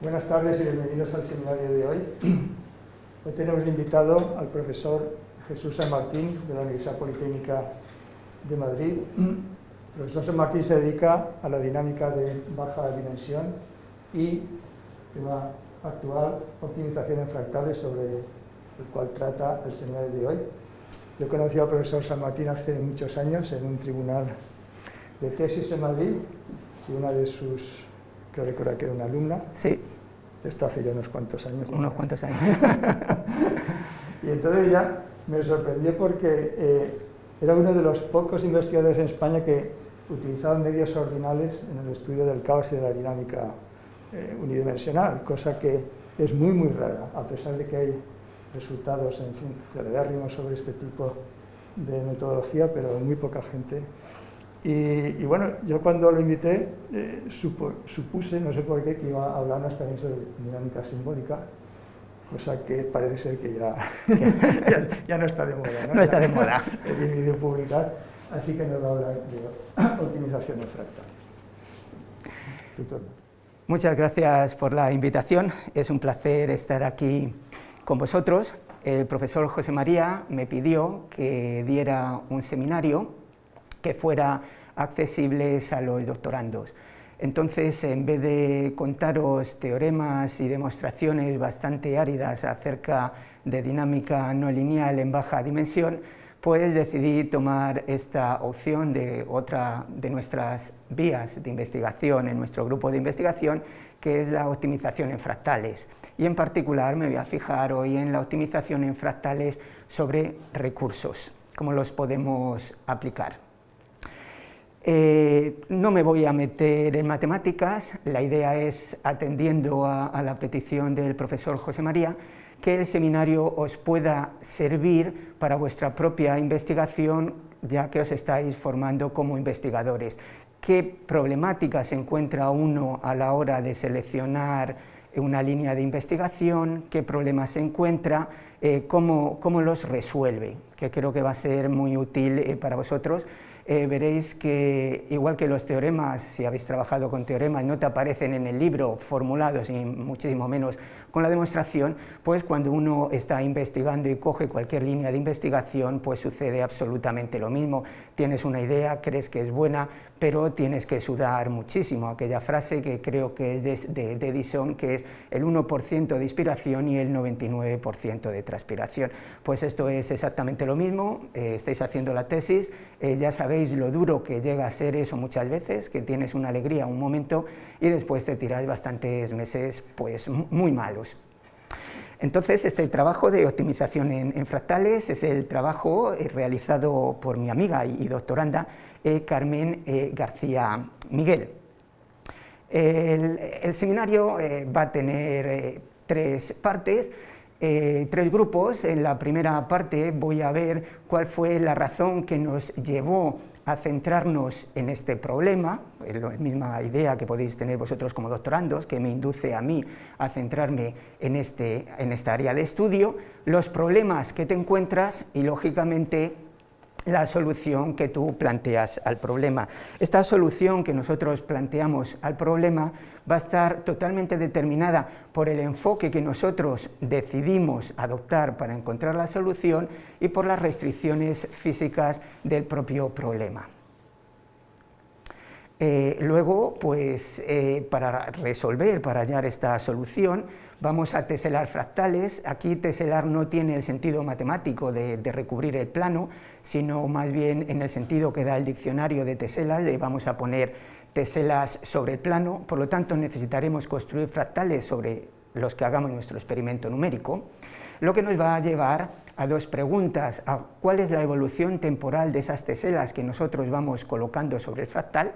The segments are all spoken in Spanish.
Buenas tardes y bienvenidos al seminario de hoy. Hoy tenemos invitado al profesor Jesús San Martín de la Universidad Politécnica de Madrid. El profesor San Martín se dedica a la dinámica de baja dimensión y tema actual, optimización en fractales, sobre el cual trata el seminario de hoy. Yo conocí al profesor San Martín hace muchos años en un tribunal de tesis en Madrid y una de sus, creo recordar que era una alumna. Sí. Esto hace ya unos cuantos años. Unos cuantos años. y entonces ya me sorprendió porque eh, era uno de los pocos investigadores en España que utilizaban medios ordinales en el estudio del caos y de la dinámica eh, unidimensional, cosa que es muy, muy rara, a pesar de que hay resultados, en fin, cerebérrimos sobre este tipo de metodología, pero muy poca gente. Y, bueno, yo cuando lo invité eh, supuse, no sé por qué, que iba a hablarnos también sobre dinámica simbólica, cosa que parece ser que ya, ya, no está de moda. No, no está de moda. El vídeo publicar, así que nos va a hablar de optimización de fractales. Muchas gracias por la invitación, es un placer estar aquí con vosotros. El profesor José María me pidió que diera un seminario que fuera accesible a los doctorandos. Entonces, en vez de contaros teoremas y demostraciones bastante áridas acerca de dinámica no lineal en baja dimensión, pues decidí tomar esta opción de otra de nuestras vías de investigación en nuestro grupo de investigación, que es la optimización en fractales. Y en particular me voy a fijar hoy en la optimización en fractales sobre recursos, cómo los podemos aplicar. Eh, no me voy a meter en matemáticas, la idea es, atendiendo a, la petición del profesor José María, que el seminario os pueda servir para vuestra propia investigación, ya que os estáis formando como investigadores. ¿Qué problemáticas encuentra uno a la hora de seleccionar una línea de investigación? ¿Qué problemas se encuentra? Eh, cómo, los resuelve? Que creo que va a ser muy útil eh, para vosotros eh, veréis que igual que los teoremas, si habéis trabajado con teoremas, no te aparecen en el libro formulados y muchísimo menos con la demostración, pues cuando uno está investigando y coge cualquier línea de investigación, pues sucede absolutamente lo mismo. Tienes una idea, crees que es buena, pero tienes que sudar muchísimo. Aquella frase que creo que es de, Edison, que es el 1% de inspiración y el 99% de transpiración. Pues esto es exactamente lo mismo, eh, estáis haciendo la tesis, eh, ya sabéis lo duro que llega a ser eso muchas veces, que tienes una alegría un momento y después te tiras bastantes meses pues muy malos. Entonces, este trabajo de optimización en, fractales es el trabajo eh, realizado por mi amiga y, doctoranda eh, Carmen eh, García Miguel. El, seminario va a tener tres partes, tres grupos. En la primera parte voy a ver cuál fue la razón que nos llevó a centrarnos en este problema, la misma idea que podéis tener vosotros como doctorandos, que me induce a mí a centrarme en, este, en esta área de estudio, los problemas que te encuentras y, lógicamente, la solución que tú planteas al problema. Esta solución que nosotros planteamos al problema va a estar totalmente determinada por el enfoque que nosotros decidimos adoptar para encontrar la solución y por las restricciones físicas del propio problema. Eh, luego, pues, eh, para resolver, para hallar esta solución, vamos a teselar fractales. Aquí teselar no tiene el sentido matemático de, recubrir el plano, sino más bien en el sentido que da el diccionario de teselas, de vamos a poner teselas sobre el plano, por lo tanto necesitaremos construir fractales sobre los que hagamos nuestro experimento numérico, lo que nos va a llevar a dos preguntas, a cuál es la evolución temporal de esas teselas que nosotros vamos colocando sobre el fractal,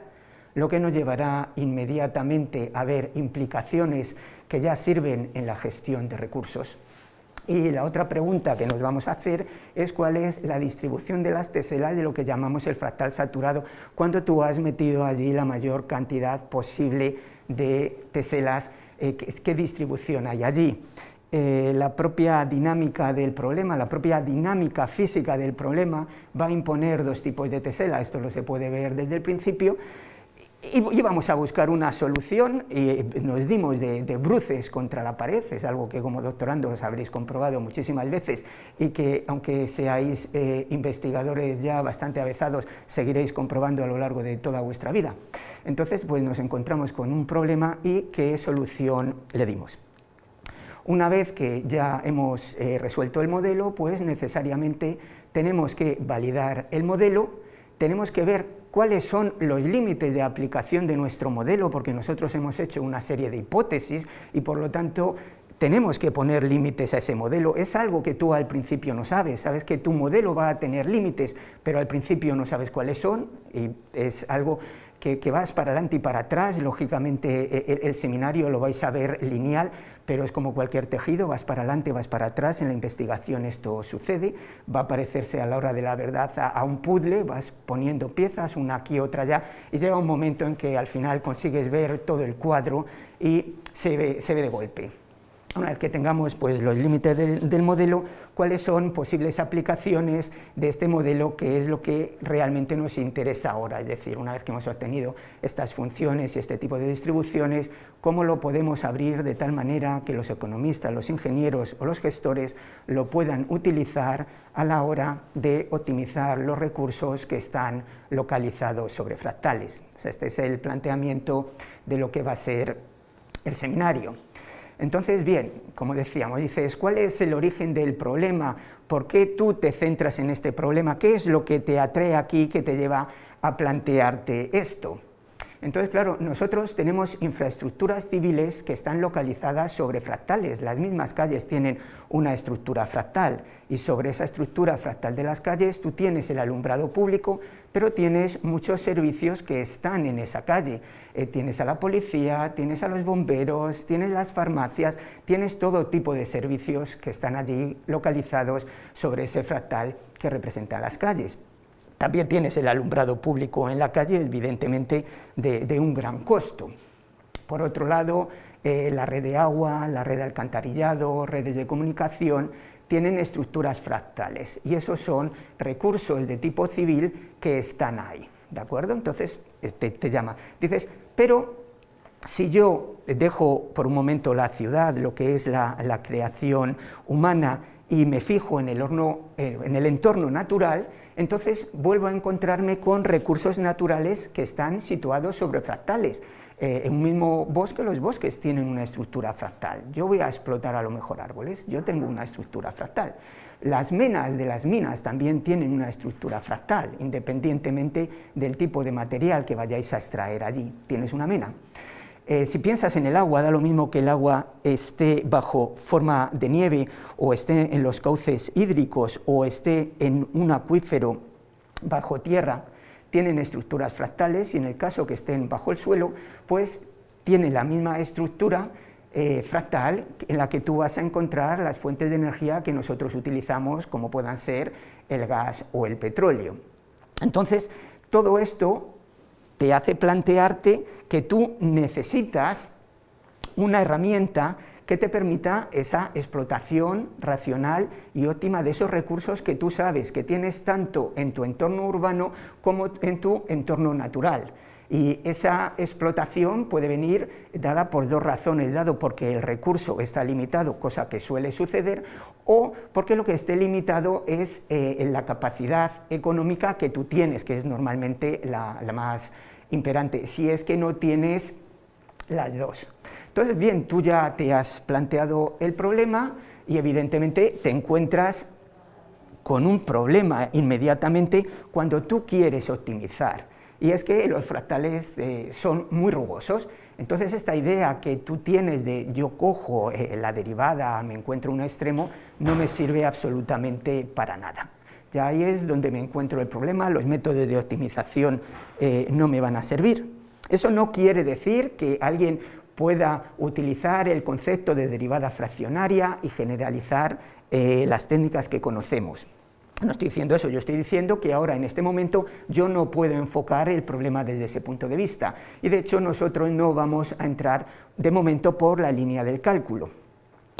lo que nos llevará inmediatamente a ver implicaciones que ya sirven en la gestión de recursos. Y la otra pregunta que nos vamos a hacer es cuál es la distribución de las teselas de lo que llamamos el fractal saturado, cuando tú has metido allí la mayor cantidad posible de teselas, eh, ¿qué, distribución hay allí? Eh, la propia dinámica del problema, la propia dinámica física del problema va a imponer dos tipos de tesela, esto lo se puede ver desde el principio, íbamos a buscar una solución y nos dimos de, bruces contra la pared, es algo que como doctorandos habréis comprobado muchísimas veces y que aunque seáis eh, investigadores ya bastante avezados, seguiréis comprobando a lo largo de toda vuestra vida. Entonces pues nos encontramos con un problema y qué solución le dimos. Una vez que ya hemos eh, resuelto el modelo, pues necesariamente tenemos que validar el modelo, tenemos que ver cuáles son los límites de aplicación de nuestro modelo, porque nosotros hemos hecho una serie de hipótesis y por lo tanto tenemos que poner límites a ese modelo. Es algo que tú al principio no sabes, sabes que tu modelo va a tener límites, pero al principio no sabes cuáles son y es algo que, vas para adelante y para atrás, lógicamente e, e, el, seminario lo vais a ver lineal, pero es como cualquier tejido, vas para adelante, vas para atrás, en la investigación esto sucede, va a parecerse a la hora de la verdad a, un puzzle, vas poniendo piezas, una aquí, otra allá, y llega un momento en que al final consigues ver todo el cuadro y se ve, se ve de golpe una vez que tengamos pues, los límites del, modelo, cuáles son posibles aplicaciones de este modelo, que es lo que realmente nos interesa ahora, es decir, una vez que hemos obtenido estas funciones y este tipo de distribuciones, cómo lo podemos abrir de tal manera que los economistas, los ingenieros o los gestores lo puedan utilizar a la hora de optimizar los recursos que están localizados sobre fractales. Este es el planteamiento de lo que va a ser el seminario. Entonces, bien, como decíamos, dices, ¿cuál es el origen del problema? ¿Por qué tú te centras en este problema? ¿Qué es lo que te atrae aquí, que te lleva a plantearte esto? Entonces, claro, nosotros tenemos infraestructuras civiles que están localizadas sobre fractales. Las mismas calles tienen una estructura fractal y sobre esa estructura fractal de las calles tú tienes el alumbrado público, pero tienes muchos servicios que están en esa calle. Eh, tienes a la policía, tienes a los bomberos, tienes las farmacias, tienes todo tipo de servicios que están allí localizados sobre ese fractal que representa las calles. También tienes el alumbrado público en la calle, evidentemente de, un gran costo. Por otro lado, eh, la red de agua, la red de alcantarillado, redes de comunicación, tienen estructuras fractales y esos son recursos de tipo civil que están ahí, ¿de acuerdo? Entonces eh, te, llama, dices, pero si yo dejo por un momento la ciudad, lo que es la, creación humana, y me fijo en el, horno, eh, en el entorno natural, entonces vuelvo a encontrarme con recursos naturales que están situados sobre fractales. Eh, en un mismo bosque, los bosques tienen una estructura fractal. Yo voy a explotar a lo mejor árboles, yo tengo una estructura fractal. Las menas de las minas también tienen una estructura fractal, independientemente del tipo de material que vayáis a extraer allí. Tienes una mena. Eh, si piensas en el agua, da lo mismo que el agua esté bajo forma de nieve o esté en los cauces hídricos o esté en un acuífero bajo tierra, tienen estructuras fractales y en el caso que estén bajo el suelo, pues tienen la misma estructura eh, fractal en la que tú vas a encontrar las fuentes de energía que nosotros utilizamos, como puedan ser el gas o el petróleo. Entonces, todo esto te hace plantearte que tú necesitas una herramienta que te permita esa explotación racional y óptima de esos recursos que tú sabes que tienes tanto en tu entorno urbano como en tu entorno natural. Y esa explotación puede venir dada por dos razones, dado porque el recurso está limitado, cosa que suele suceder, o porque lo que esté limitado es eh, la capacidad económica que tú tienes, que es normalmente la, la más imperante, si es que no tienes las dos. Entonces, bien, tú ya te has planteado el problema y evidentemente te encuentras con un problema inmediatamente cuando tú quieres optimizar. Y es que los fractales eh, son muy rugosos, entonces esta idea que tú tienes de yo cojo eh, la derivada, me encuentro un extremo, no me sirve absolutamente para nada. Ya ahí es donde me encuentro el problema, los métodos de optimización eh, no me van a servir. Eso no quiere decir que alguien pueda utilizar el concepto de derivada fraccionaria y generalizar las técnicas que conocemos. No estoy diciendo eso, yo estoy diciendo que ahora en este momento yo no puedo enfocar el problema desde ese punto de vista. Y de hecho nosotros no vamos a entrar de momento por la línea del cálculo,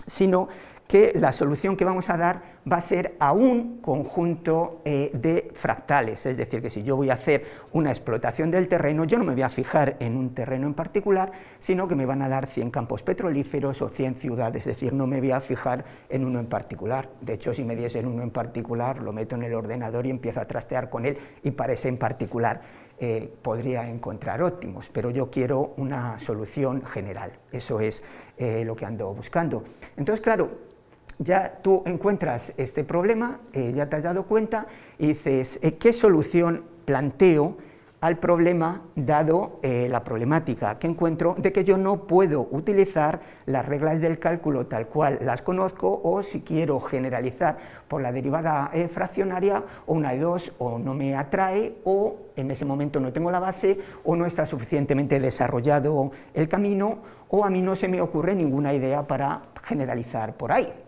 sino que la solución que vamos a dar va a ser a un conjunto eh, de fractales, es decir, que si yo voy a hacer una explotación del terreno, yo no me voy a fijar en un terreno en particular, sino que me van a dar 100 campos petrolíferos o 100 ciudades, es decir, no me voy a fijar en uno en particular. De hecho, si me diesen uno en particular, lo meto en el ordenador y empiezo a trastear con él y para ese en particular eh, podría encontrar óptimos, pero yo quiero una solución general, eso es eh, lo que ando buscando. Entonces, claro, ya tú encuentras este problema, eh, ya te has dado cuenta y dices, eh, ¿qué solución planteo al problema dado eh, la problemática que encuentro de que yo no puedo utilizar las reglas del cálculo tal cual las conozco o si quiero generalizar por la derivada fraccionaria o una de dos o no me atrae o en ese momento no tengo la base o no está suficientemente desarrollado el camino o a mí no se me ocurre ninguna idea para generalizar por ahí.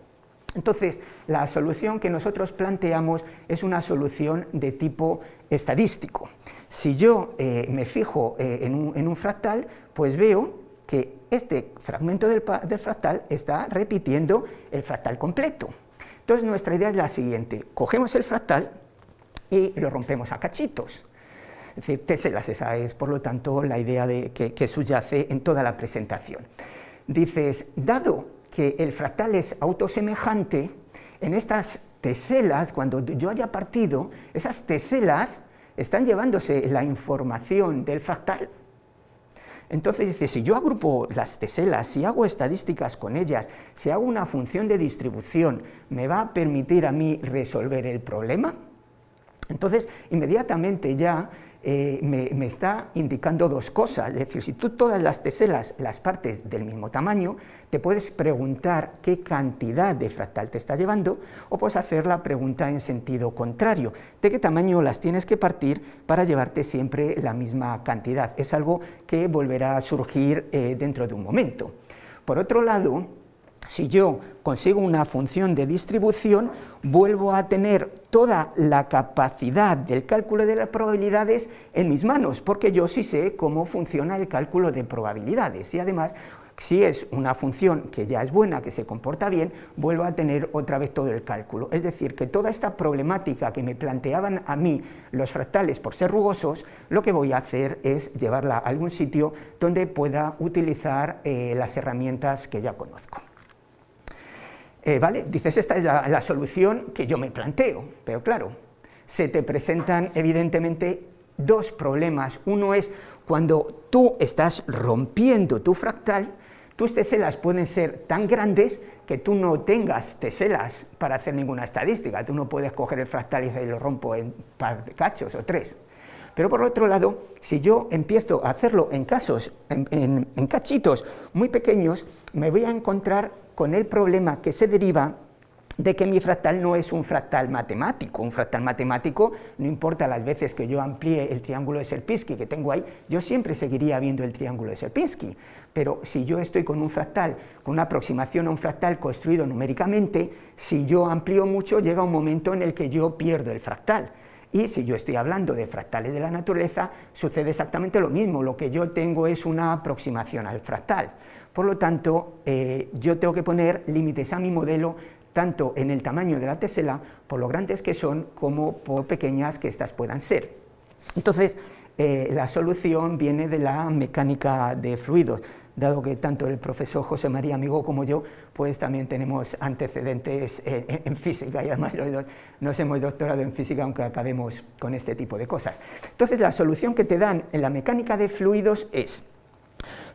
Entonces, la solución que nosotros planteamos es una solución de tipo estadístico. Si yo eh, me fijo eh, en, un, fractal, pues veo que este fragmento del, fractal está repitiendo el fractal completo. Entonces, nuestra idea es la siguiente, cogemos el fractal y lo rompemos a cachitos. Es decir, teselas, esa es, por lo tanto, la idea de que, que subyace en toda la presentación. Dices, dado que el fractal es autosemejante, en estas teselas, cuando yo haya partido, esas teselas están llevándose la información del fractal. Entonces dice, si yo agrupo las teselas, si hago estadísticas con ellas, si hago una función de distribución, ¿me va a permitir a mí resolver el problema? Entonces, inmediatamente ya eh, me, está indicando dos cosas, es decir, si tú todas las teselas las partes del mismo tamaño, te puedes preguntar qué cantidad de fractal te está llevando, o puedes hacer la pregunta en sentido contrario, de qué tamaño las tienes que partir para llevarte siempre la misma cantidad. Es algo que volverá a surgir eh, dentro de un momento. Por otro lado, si yo consigo una función de distribución, vuelvo a tener toda la capacidad del cálculo de las probabilidades en mis manos, porque yo sí sé cómo funciona el cálculo de probabilidades y además si es una función que ya es buena, que se comporta bien, vuelvo a tener otra vez todo el cálculo. Es decir, que toda esta problemática que me planteaban a mí los fractales por ser rugosos, lo que voy a hacer es llevarla a algún sitio donde pueda utilizar eh, las herramientas que ya conozco. Eh, ¿vale? Dices, esta es la, solución que yo me planteo, pero claro, se te presentan evidentemente dos problemas. Uno es cuando tú estás rompiendo tu fractal, tus teselas pueden ser tan grandes que tú no tengas teselas para hacer ninguna estadística. Tú no puedes coger el fractal y lo rompo en par de cachos o tres. Pero por otro lado, si yo empiezo a hacerlo en casos, en cachitos muy pequeños, me voy a encontrar con el problema que se deriva de que mi fractal no es un fractal matemático. Un fractal matemático, no importa las veces que yo amplíe el triángulo de Sierpinski que tengo ahí, yo siempre seguiría viendo el triángulo de Sierpinski. Pero si yo estoy con un fractal, con una aproximación a un fractal construido numéricamente, si yo amplío mucho, llega un momento en el que yo pierdo el fractal. Y si yo estoy hablando de fractales de la naturaleza, sucede exactamente lo mismo, lo que yo tengo es una aproximación al fractal. Por lo tanto, eh, yo tengo que poner límites a mi modelo tanto en el tamaño de la tesela, por lo grandes que son, como por pequeñas que éstas puedan ser. Entonces, eh, la solución viene de la mecánica de fluidos, dado que tanto el profesor José María Amigo como yo, pues también tenemos antecedentes en, física y además los dos nos hemos doctorado en física aunque acabemos con este tipo de cosas. Entonces la solución que te dan en la mecánica de fluidos es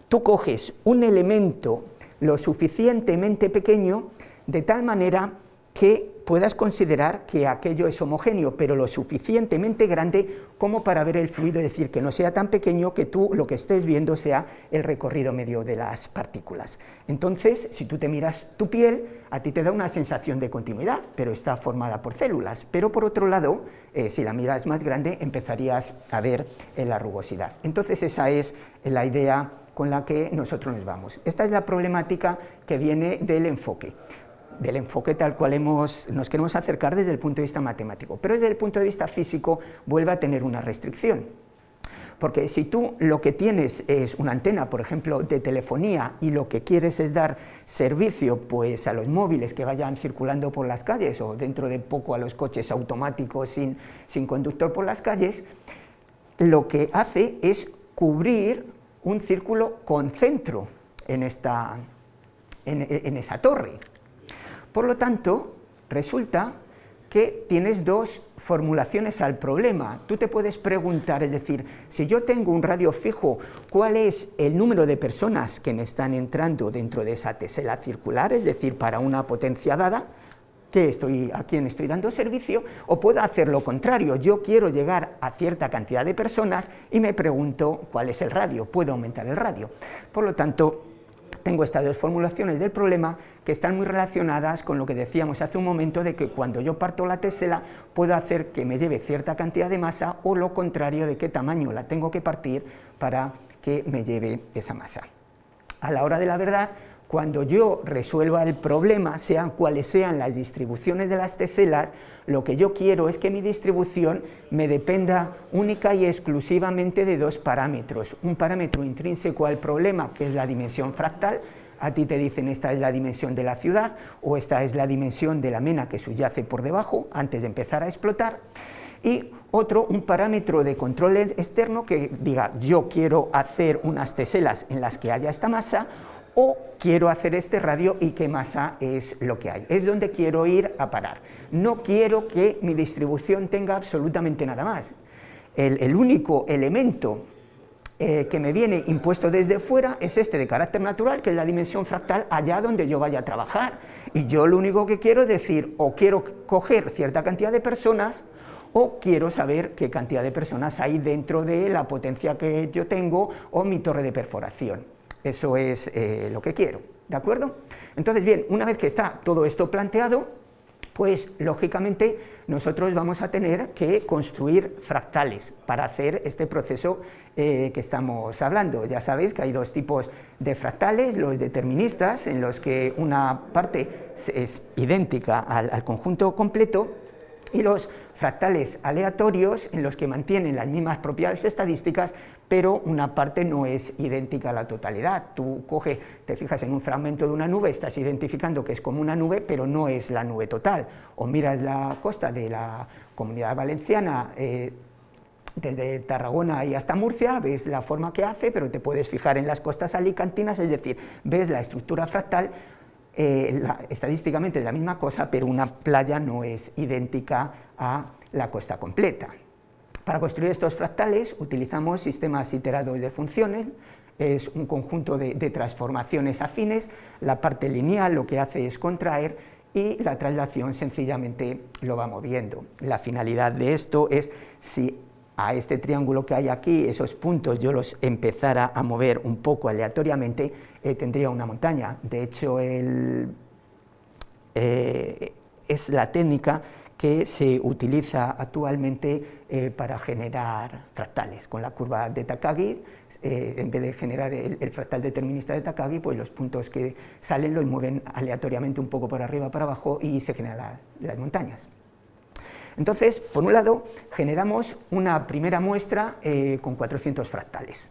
tú coges un elemento lo suficientemente pequeño de tal manera que puedas considerar que aquello es homogéneo, pero lo suficientemente grande como para ver el fluido, es decir, que no sea tan pequeño que tú lo que estés viendo sea el recorrido medio de las partículas. Entonces, si tú te miras tu piel, a ti te da una sensación de continuidad, pero está formada por células, pero por otro lado, eh, si la miras más grande, empezarías a ver eh, la rugosidad. Entonces, esa es la idea con la que nosotros nos vamos. Esta es la problemática que viene del enfoque del enfoque tal cual hemos, nos queremos acercar desde el punto de vista matemático, pero desde el punto de vista físico vuelve a tener una restricción, porque si tú lo que tienes es una antena, por ejemplo, de telefonía y lo que quieres es dar servicio pues, a los móviles que vayan circulando por las calles o dentro de poco a los coches automáticos sin, sin conductor por las calles, lo que hace es cubrir un círculo con centro en, esta, en, esa torre. Por lo tanto, resulta que tienes dos formulaciones al problema. Tú te puedes preguntar, es decir, si yo tengo un radio fijo, ¿cuál es el número de personas que me están entrando dentro de esa tesela circular? Es decir, para una potencia dada, estoy, a quién estoy dando servicio, o puedo hacer lo contrario, yo quiero llegar a cierta cantidad de personas y me pregunto cuál es el radio, puedo aumentar el radio. Por lo tanto, tengo estas dos formulaciones del problema que están muy relacionadas con lo que decíamos hace un momento de que cuando yo parto la tesela puedo hacer que me lleve cierta cantidad de masa o lo contrario de qué tamaño la tengo que partir para que me lleve esa masa. A la hora de la verdad, cuando yo resuelva el problema, sean cuales sean las distribuciones de las teselas, lo que yo quiero es que mi distribución me dependa única y exclusivamente de dos parámetros. Un parámetro intrínseco al problema, que es la dimensión fractal, a ti te dicen esta es la dimensión de la ciudad o esta es la dimensión de la mena que subyace por debajo antes de empezar a explotar, y otro, un parámetro de control externo que diga yo quiero hacer unas teselas en las que haya esta masa o quiero hacer este radio y qué masa es lo que hay. Es donde quiero ir a parar. No quiero que mi distribución tenga absolutamente nada más. El, único elemento eh, que me viene impuesto desde fuera es este de carácter natural, que es la dimensión fractal allá donde yo vaya a trabajar. Y yo lo único que quiero es decir, o quiero coger cierta cantidad de personas, o quiero saber qué cantidad de personas hay dentro de la potencia que yo tengo o mi torre de perforación. Eso es eh, lo que quiero, ¿de acuerdo? Entonces, bien, una vez que está todo esto planteado, pues lógicamente nosotros vamos a tener que construir fractales para hacer este proceso eh, que estamos hablando. Ya sabéis que hay dos tipos de fractales, los deterministas, en los que una parte es idéntica al conjunto completo, y los fractales aleatorios en los que mantienen las mismas propiedades estadísticas, pero una parte no es idéntica a la totalidad. Tú coges, te fijas en un fragmento de una nube, estás identificando que es como una nube, pero no es la nube total. O miras la costa de la comunidad valenciana, eh, desde Tarragona y hasta Murcia, ves la forma que hace, pero te puedes fijar en las costas alicantinas, es decir, ves la estructura fractal, eh, estadísticamente es la misma cosa, pero una playa no es idéntica a la costa completa. Para construir estos fractales utilizamos sistemas iterados de funciones, es un conjunto de, transformaciones afines, la parte lineal lo que hace es contraer y la traslación sencillamente lo va moviendo. La finalidad de esto es si a este triángulo que hay aquí, esos puntos yo los empezara a mover un poco aleatoriamente, eh, tendría una montaña. De hecho, eh, es la técnica que se utiliza actualmente eh, para generar fractales. Con la curva de Takagi, en vez de generar el, fractal determinista de Takagi, pues los puntos que salen los mueven aleatoriamente un poco para arriba, para abajo y se generan las montañas. Entonces, por un lado, generamos una primera muestra eh, con 400 fractales.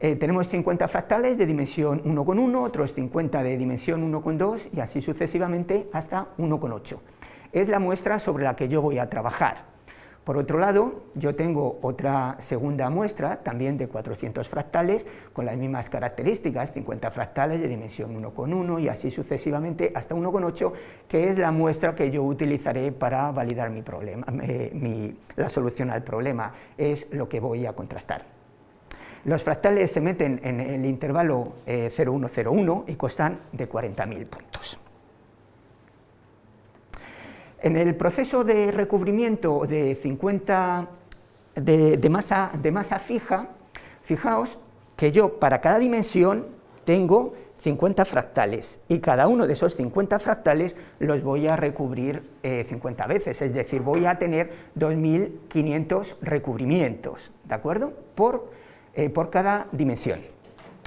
Eh, tenemos 50 fractales de dimensión 1,1, otros 50 de dimensión 1,2 y así sucesivamente hasta 1,8. Es la muestra sobre la que yo voy a trabajar. Por otro lado, yo tengo otra segunda muestra, también de 400 fractales, con las mismas características, 50 fractales de dimensión 1,1 y así sucesivamente hasta 1,8, que es la muestra que yo utilizaré para validar mi problema, eh, la solución al problema, es lo que voy a contrastar. Los fractales se meten en el intervalo 0,101 eh, y costan de 40.000 puntos. En el proceso de recubrimiento de 50 de, masa, de masa fija, fijaos que yo para cada dimensión tengo 50 fractales y cada uno de esos 50 fractales los voy a recubrir 50 eh, veces, es decir, voy a tener 2.500 recubrimientos, ¿de acuerdo? Por, eh, por cada dimensión.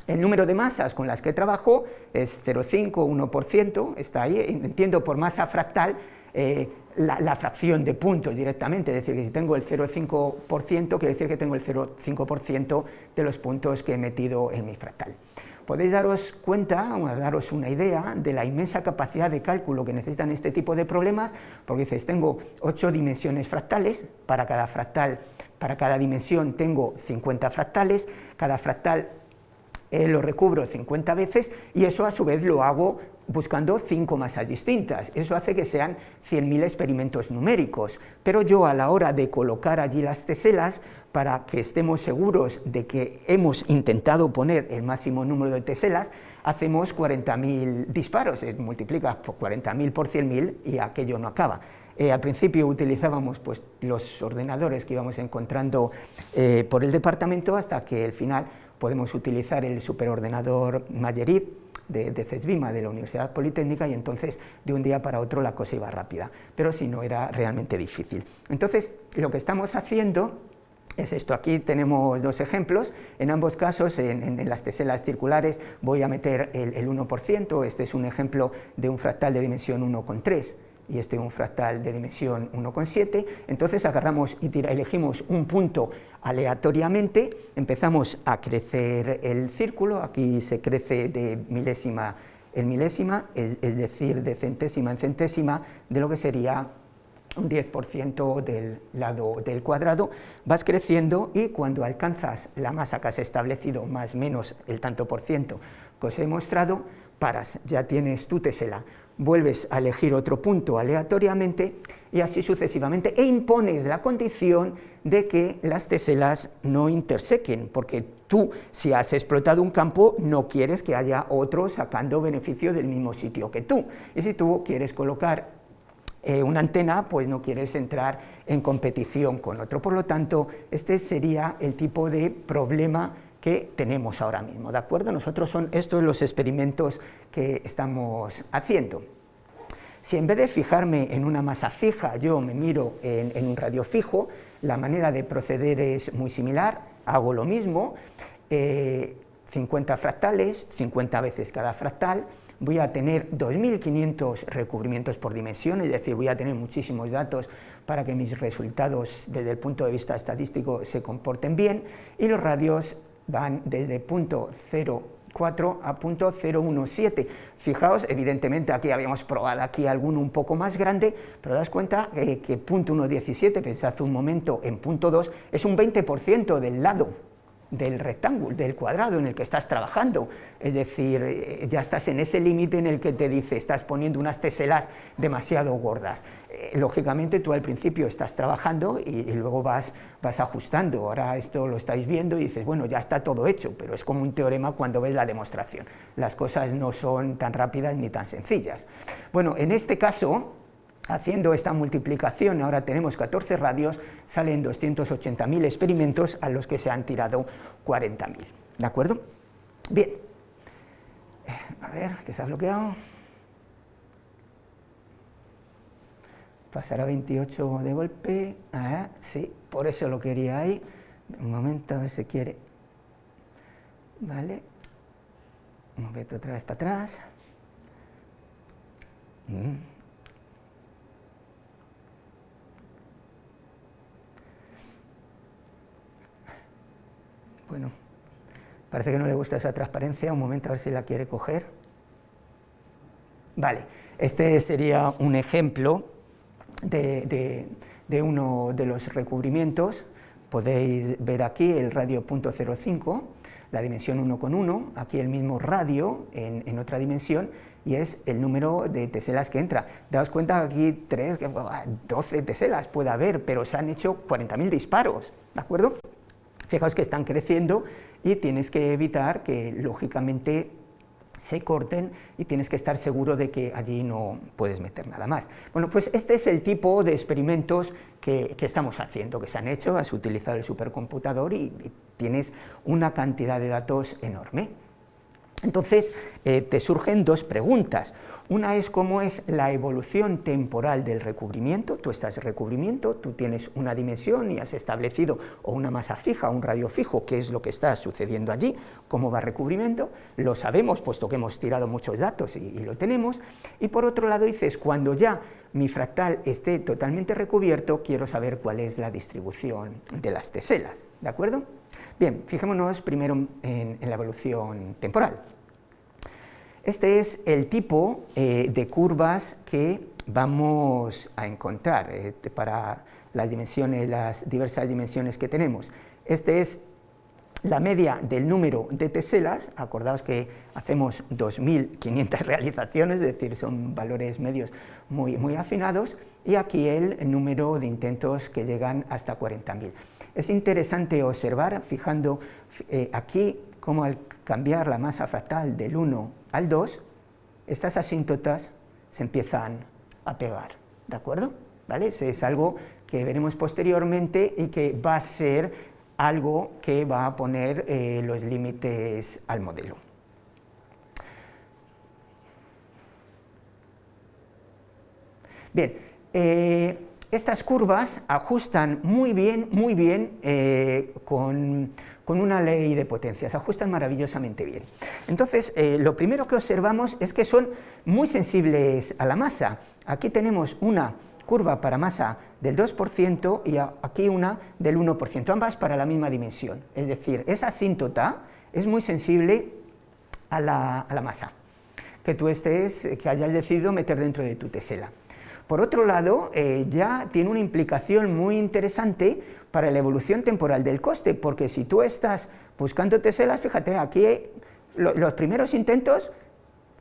El número de masas con las que trabajo es 0,5, 1%, está ahí, entiendo por masa fractal eh, la, fracción de puntos directamente, es decir, que si tengo el 0,5%, quiere decir que tengo el 0,5% de los puntos que he metido en mi fractal. Podéis daros cuenta, o daros una idea de la inmensa capacidad de cálculo que necesitan este tipo de problemas, porque dices, tengo 8 dimensiones fractales, para cada fractal, para cada dimensión tengo 50 fractales, cada fractal eh, lo recubro 50 veces y eso a su vez lo hago buscando cinco masas distintas. Eso hace que sean 100.000 experimentos numéricos, pero yo a la hora de colocar allí las teselas, para que estemos seguros de que hemos intentado poner el máximo número de teselas, hacemos 40.000 disparos, se multiplica por 40.000 por 100.000 y aquello no acaba. Eh, al principio utilizábamos pues, los ordenadores que íbamos encontrando eh, por el departamento hasta que al final podemos utilizar el superordenador Mayerid, de, de, CESBIMA, de la Universidad Politécnica, y entonces de un día para otro la cosa iba rápida, pero si no era realmente difícil. Entonces, lo que estamos haciendo es esto, aquí tenemos dos ejemplos, en ambos casos en, las teselas circulares voy a meter el, el 1%, este es un ejemplo de un fractal de dimensión 1,3, y este es un fractal de dimensión 1,7, entonces agarramos y elegimos un punto aleatoriamente, empezamos a crecer el círculo, aquí se crece de milésima en milésima, es, decir, de centésima en centésima, de lo que sería un 10% del lado del cuadrado, vas creciendo y cuando alcanzas la masa que has establecido más menos el tanto por ciento que os he mostrado, paras, ya tienes tu tesela vuelves a elegir otro punto aleatoriamente y así sucesivamente, e impones la condición de que las teselas no intersequen, porque tú, si has explotado un campo, no quieres que haya otro sacando beneficio del mismo sitio que tú, y si tú quieres colocar eh, una antena, pues no quieres entrar en competición con otro, por lo tanto, este sería el tipo de problema que tenemos ahora mismo, ¿de acuerdo? Nosotros son estos los experimentos que estamos haciendo. Si en vez de fijarme en una masa fija, yo me miro en, un radio fijo, la manera de proceder es muy similar, hago lo mismo, 50 eh, fractales, 50 veces cada fractal, voy a tener 2.500 recubrimientos por dimensión, es decir, voy a tener muchísimos datos para que mis resultados desde el punto de vista estadístico se comporten bien, y los radios van desde punto 0,4 a punto 0,17. Fijaos, evidentemente aquí habíamos probado aquí alguno un poco más grande, pero das cuenta eh, que punto 1,17, pensad un momento en punto 2, es un 20% del lado del rectángulo, del cuadrado en el que estás trabajando, es decir, eh, ya estás en ese límite en el que te dice, estás poniendo unas teselas demasiado gordas. Eh, lógicamente tú al principio estás trabajando y, luego vas, vas ajustando, ahora esto lo estáis viendo y dices, bueno, ya está todo hecho, pero es como un teorema cuando ves la demostración, las cosas no son tan rápidas ni tan sencillas. Bueno, en este caso, Haciendo esta multiplicación, ahora tenemos 14 radios, salen 280.000 experimentos a los que se han tirado 40.000. ¿De acuerdo? Bien. Eh, a ver, que se ha bloqueado. Pasará 28 de golpe. Ah, sí, por eso lo quería ahí. Un momento, a ver si quiere. Vale. Un momento otra vez para atrás. Mm. Bueno, parece que no le gusta esa transparencia, un momento a ver si la quiere coger. Vale, este sería un ejemplo de, uno de los recubrimientos, podéis ver aquí el radio .05, la dimensión 1 con 1, aquí el mismo radio en, otra dimensión, y es el número de teselas que entra. Daos cuenta aquí 3, 12 teselas puede haber, pero se han hecho 40.000 disparos, ¿de acuerdo? Fijaos que están creciendo y tienes que evitar que, lógicamente, se corten y tienes que estar seguro de que allí no puedes meter nada más. Bueno, pues este es el tipo de experimentos que, estamos haciendo, que se han hecho, has utilizado el supercomputador y, tienes una cantidad de datos enorme. Entonces, eh, te surgen dos preguntas. Una es cómo es la evolución temporal del recubrimiento, tú estás en recubrimiento, tú tienes una dimensión y has establecido o una masa fija un radio fijo, qué es lo que está sucediendo allí, cómo va recubrimiento, lo sabemos puesto que hemos tirado muchos datos y, lo tenemos, y por otro lado dices, cuando ya mi fractal esté totalmente recubierto, quiero saber cuál es la distribución de las teselas, ¿de acuerdo? Bien, fijémonos primero en la evolución temporal. Este es el tipo eh, de curvas que vamos a encontrar eh, para las dimensiones, las diversas dimensiones que tenemos. Este es la media del número de teselas, acordaos que hacemos 2.500 realizaciones, es decir, son valores medios muy, muy afinados, y aquí el número de intentos que llegan hasta 40.000. Es interesante observar, fijando eh, aquí, cómo al cambiar la masa fractal del 1 al 2, estas asíntotas se empiezan a pegar, ¿de acuerdo? ¿Vale? es algo que veremos posteriormente y que va a ser algo que va a poner eh, los límites al modelo. Bien, eh, estas curvas ajustan muy bien, muy bien eh, con, una ley de potencias, ajustan maravillosamente bien. Entonces, eh, lo primero que observamos es que son muy sensibles a la masa. Aquí tenemos una curva para masa del 2% y aquí una del 1%, ambas para la misma dimensión. Es decir, esa asíntota es muy sensible a la, a la masa que tú estés, que hayas decidido meter dentro de tu tesela. Por otro lado, eh, ya tiene una implicación muy interesante para la evolución temporal del coste, porque si tú estás buscando teselas, fíjate, aquí los primeros intentos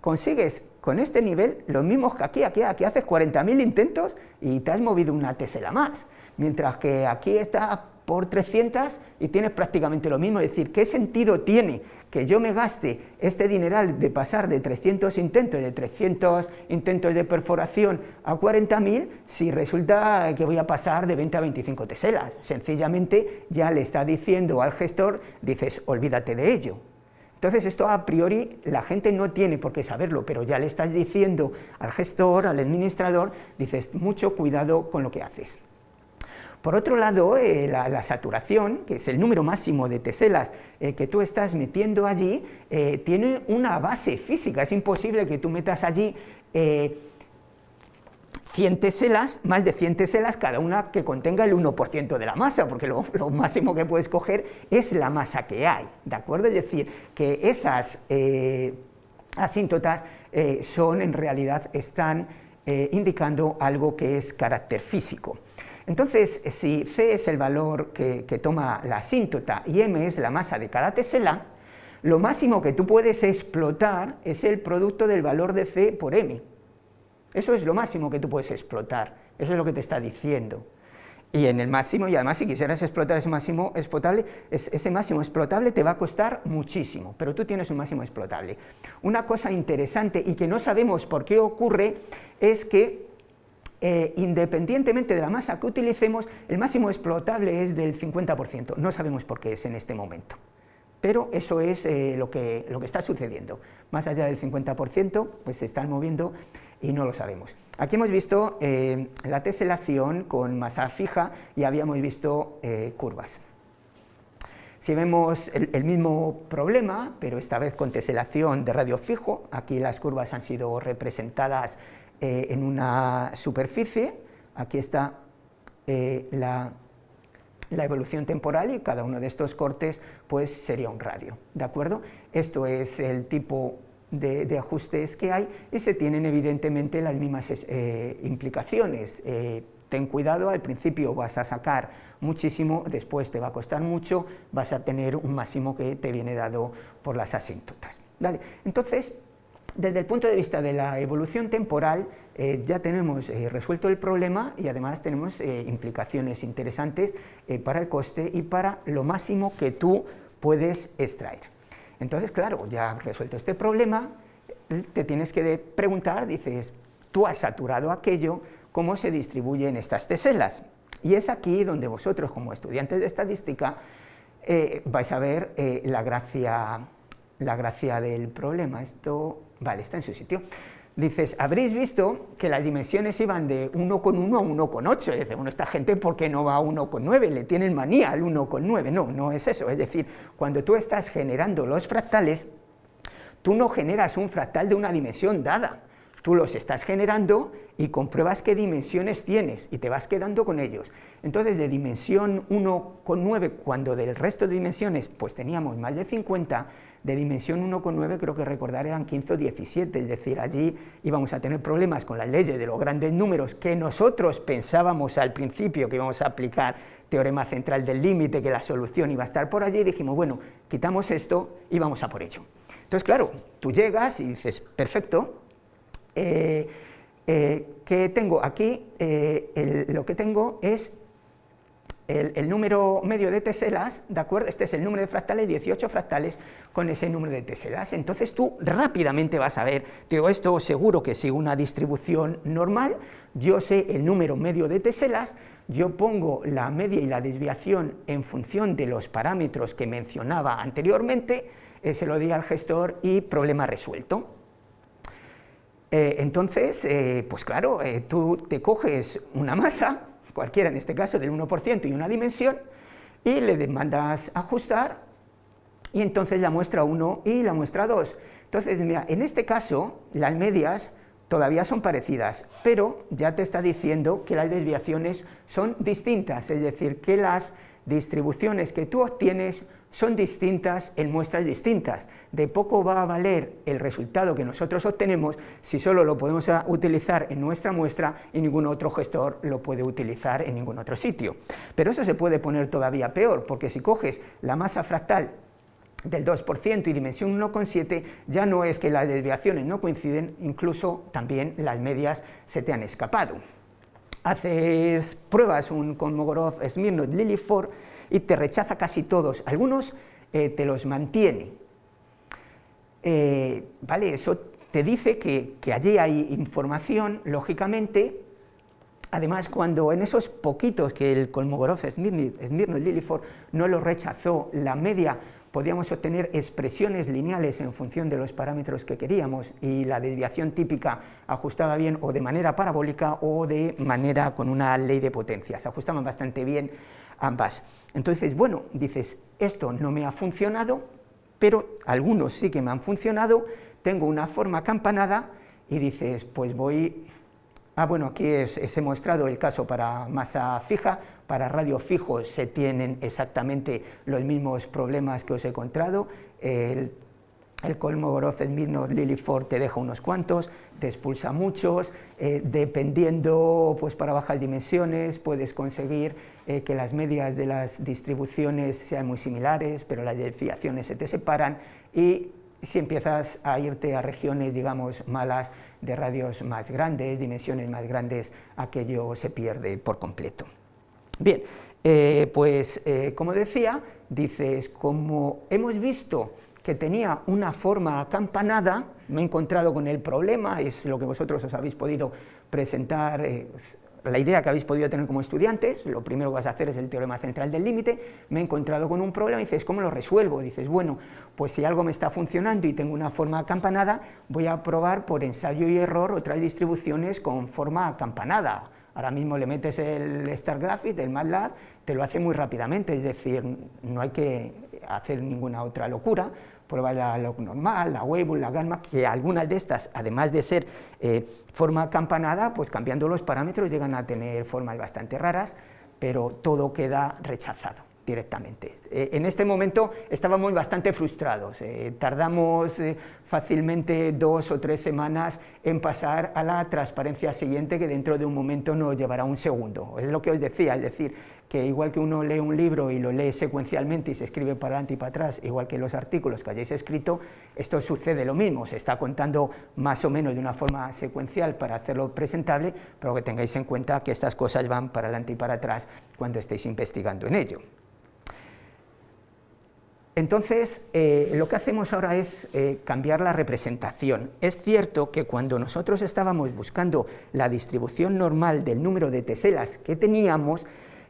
consigues con este nivel los mismos que aquí, aquí, aquí haces 40.000 intentos y te has movido una tesela más, mientras que aquí está por 300 y tienes prácticamente lo mismo, es decir, ¿qué sentido tiene que yo me gaste este dineral de pasar de 300 intentos, de 300 intentos de perforación a 40.000 si resulta que voy a pasar de 20 a 25 teselas? Sencillamente ya le está diciendo al gestor, dices, olvídate de ello. Entonces esto a priori la gente no tiene por qué saberlo, pero ya le estás diciendo al gestor, al administrador, dices, mucho cuidado con lo que haces. Por otro lado, eh, la, saturación, que es el número máximo de teselas eh, que tú estás metiendo allí, eh, tiene una base física, es imposible que tú metas allí 100 teselas, más de 100 teselas, cada una que contenga el 1% de la masa, porque lo, máximo que puedes coger es la masa que hay, ¿de acuerdo? Es decir, que esas asíntotas son, en realidad, están indicando algo que es carácter físico. Entonces, si C es el valor que, toma la asíntota y M es la masa de cada tesela, lo máximo que tú puedes explotar es el producto del valor de C por M. Eso es lo máximo que tú puedes explotar, eso es lo que te está diciendo. Y en el máximo, y además si quisieras explotar ese máximo explotable, ese máximo explotable te va a costar muchísimo, pero tú tienes un máximo explotable. Una cosa interesante y que no sabemos por qué ocurre es que eh, independientemente de la masa que utilicemos, el máximo explotable es del 50%, no sabemos por qué es en este momento. Pero eso es eh, lo, que, está sucediendo. Más allá del 50%, pues se están moviendo y no lo sabemos. Aquí hemos visto eh, la teselación con masa fija y habíamos visto curvas. Si vemos el, el, mismo problema, pero esta vez con teselación de radio fijo, aquí las curvas han sido representadas eh, en una superficie, aquí está eh, la, evolución temporal y cada uno de estos cortes pues sería un radio, ¿de acuerdo? Esto es el tipo de, ajustes que hay y se tienen evidentemente las mismas eh, implicaciones. ten cuidado, al principio vas a sacar muchísimo, después te va a costar mucho, vas a tener un máximo que te viene dado por las asíntotas. ¿vale? Entonces, desde el punto de vista de la evolución temporal, eh, ya tenemos eh, resuelto el problema y además tenemos eh, implicaciones interesantes para el coste y para lo máximo que tú puedes extraer. Entonces, claro, ya resuelto este problema, te tienes que preguntar, dices, tú has saturado aquello, ¿cómo se distribuyen estas teselas? Y es aquí donde vosotros, como estudiantes de estadística, vais a ver la gracia la gracia del problema. Esto, vale, está en su sitio. Dices, habréis visto que las dimensiones iban de 1,1 a 1,8. Dice, bueno, esta gente, ¿por qué no va a 1,9? Le tienen manía al 1,9. No, no es eso. Es decir, cuando tú estás generando los fractales, tú no generas un fractal de una dimensión dada tú los estás generando y compruebas qué dimensiones tienes y te vas quedando con ellos. Entonces, de dimensión 1,9, cuando del resto de dimensiones pues teníamos más de 50, de dimensión 1,9 creo que recordar eran 15 o 17, es decir, allí íbamos a tener problemas con las leyes de los grandes números que nosotros pensábamos al principio que íbamos a aplicar teorema central del límite, que la solución iba a estar por allí, y dijimos, bueno, quitamos esto y vamos a por ello. Entonces, claro, tú llegas y dices, perfecto, eh, eh, que tengo aquí, eh, lo que tengo es el, número medio de teselas, ¿de acuerdo? Este es el número de fractales, 18 fractales con ese número de teselas. Entonces tú rápidamente vas a ver, digo, esto seguro que sigue una distribución normal, yo sé el número medio de teselas, yo pongo la media y la desviación en función de los parámetros que mencionaba anteriormente, se lo di al gestor y problema resuelto. Eh, entonces, eh, pues claro, eh, tú te coges una masa, cualquiera en este caso del 1% y una dimensión, y le demandas ajustar, y entonces la muestra 1 y la muestra 2. Entonces, mira, en este caso, las medias todavía son parecidas, pero ya te está diciendo que las desviaciones son distintas, es decir, que las distribuciones que tú obtienes son distintas en muestras distintas. De poco va a valer el resultado que nosotros obtenemos si solo lo podemos utilizar en nuestra muestra y ningún otro gestor lo puede utilizar en ningún otro sitio. Pero eso se puede poner todavía peor, porque si coges la masa fractal del 2% y dimensión 1,7 ya no es que las desviaciones no coinciden, incluso también las medias se te han escapado. Haces pruebas un, con Mogorov, Smirnov, Liliford y te rechaza casi todos, algunos eh, te los mantiene. Eh, ¿Vale? Eso te dice que, allí hay información, lógicamente, Además, cuando en esos poquitos que el Kolmogorov, Smirnov y Liliford no lo rechazó, la media podíamos obtener expresiones lineales en función de los parámetros que queríamos y la desviación típica ajustaba bien o de manera parabólica o de manera con una ley de potencia, se ajustaban bastante bien ambas. Entonces, bueno, dices, esto no me ha funcionado, pero algunos sí que me han funcionado, tengo una forma campanada y dices, pues voy... Ah, bueno, aquí he mostrado el caso para masa fija, para radio fijo se tienen exactamente los mismos problemas que os he encontrado, el el Kolmogorov, el Liliford te deja unos cuantos, te expulsa muchos, eh, dependiendo, pues para bajas dimensiones puedes conseguir eh, que las medias de las distribuciones sean muy similares, pero las desviaciones se te separan y si empiezas a irte a regiones, digamos, malas, de radios más grandes, dimensiones más grandes, aquello se pierde por completo. Bien, eh, pues como decía, dices, como hemos visto que tenía una forma acampanada, me he encontrado con el problema, es lo que vosotros os habéis podido presentar, eh, la idea que habéis podido tener como estudiantes, lo primero que vas a hacer es el teorema central del límite, me he encontrado con un problema y dices, ¿cómo lo resuelvo? Dices, bueno, pues si algo me está funcionando y tengo una forma acampanada, voy a probar por ensayo y error otras distribuciones con forma acampanada. Ahora mismo le metes el Star Graphics del MATLAB, te lo hace muy rápidamente, es decir, no hay que hacer ninguna otra locura, prueba la log normal, la Weibull, la gamma, que algunas de estas, además de ser eh, forma campanada, pues cambiando los parámetros llegan a tener formas bastante raras, pero todo queda rechazado directamente. Eh, en este momento estábamos bastante frustrados, eh, tardamos fácilmente dos o tres semanas en pasar a la transparencia siguiente que dentro de un momento nos llevará un segundo. Es lo que os decía, es decir, que igual que uno lee un libro y lo lee secuencialmente y se escribe para adelante y para atrás, igual que los artículos que hayáis escrito, esto sucede lo mismo, se está contando más o menos de una forma secuencial para hacerlo presentable, pero que tengáis en cuenta que estas cosas van para adelante y para atrás cuando estéis investigando en ello. Entonces, eh, lo que hacemos ahora es eh, cambiar la representación. Es cierto que cuando nosotros estábamos buscando la distribución normal del número de teselas que teníamos,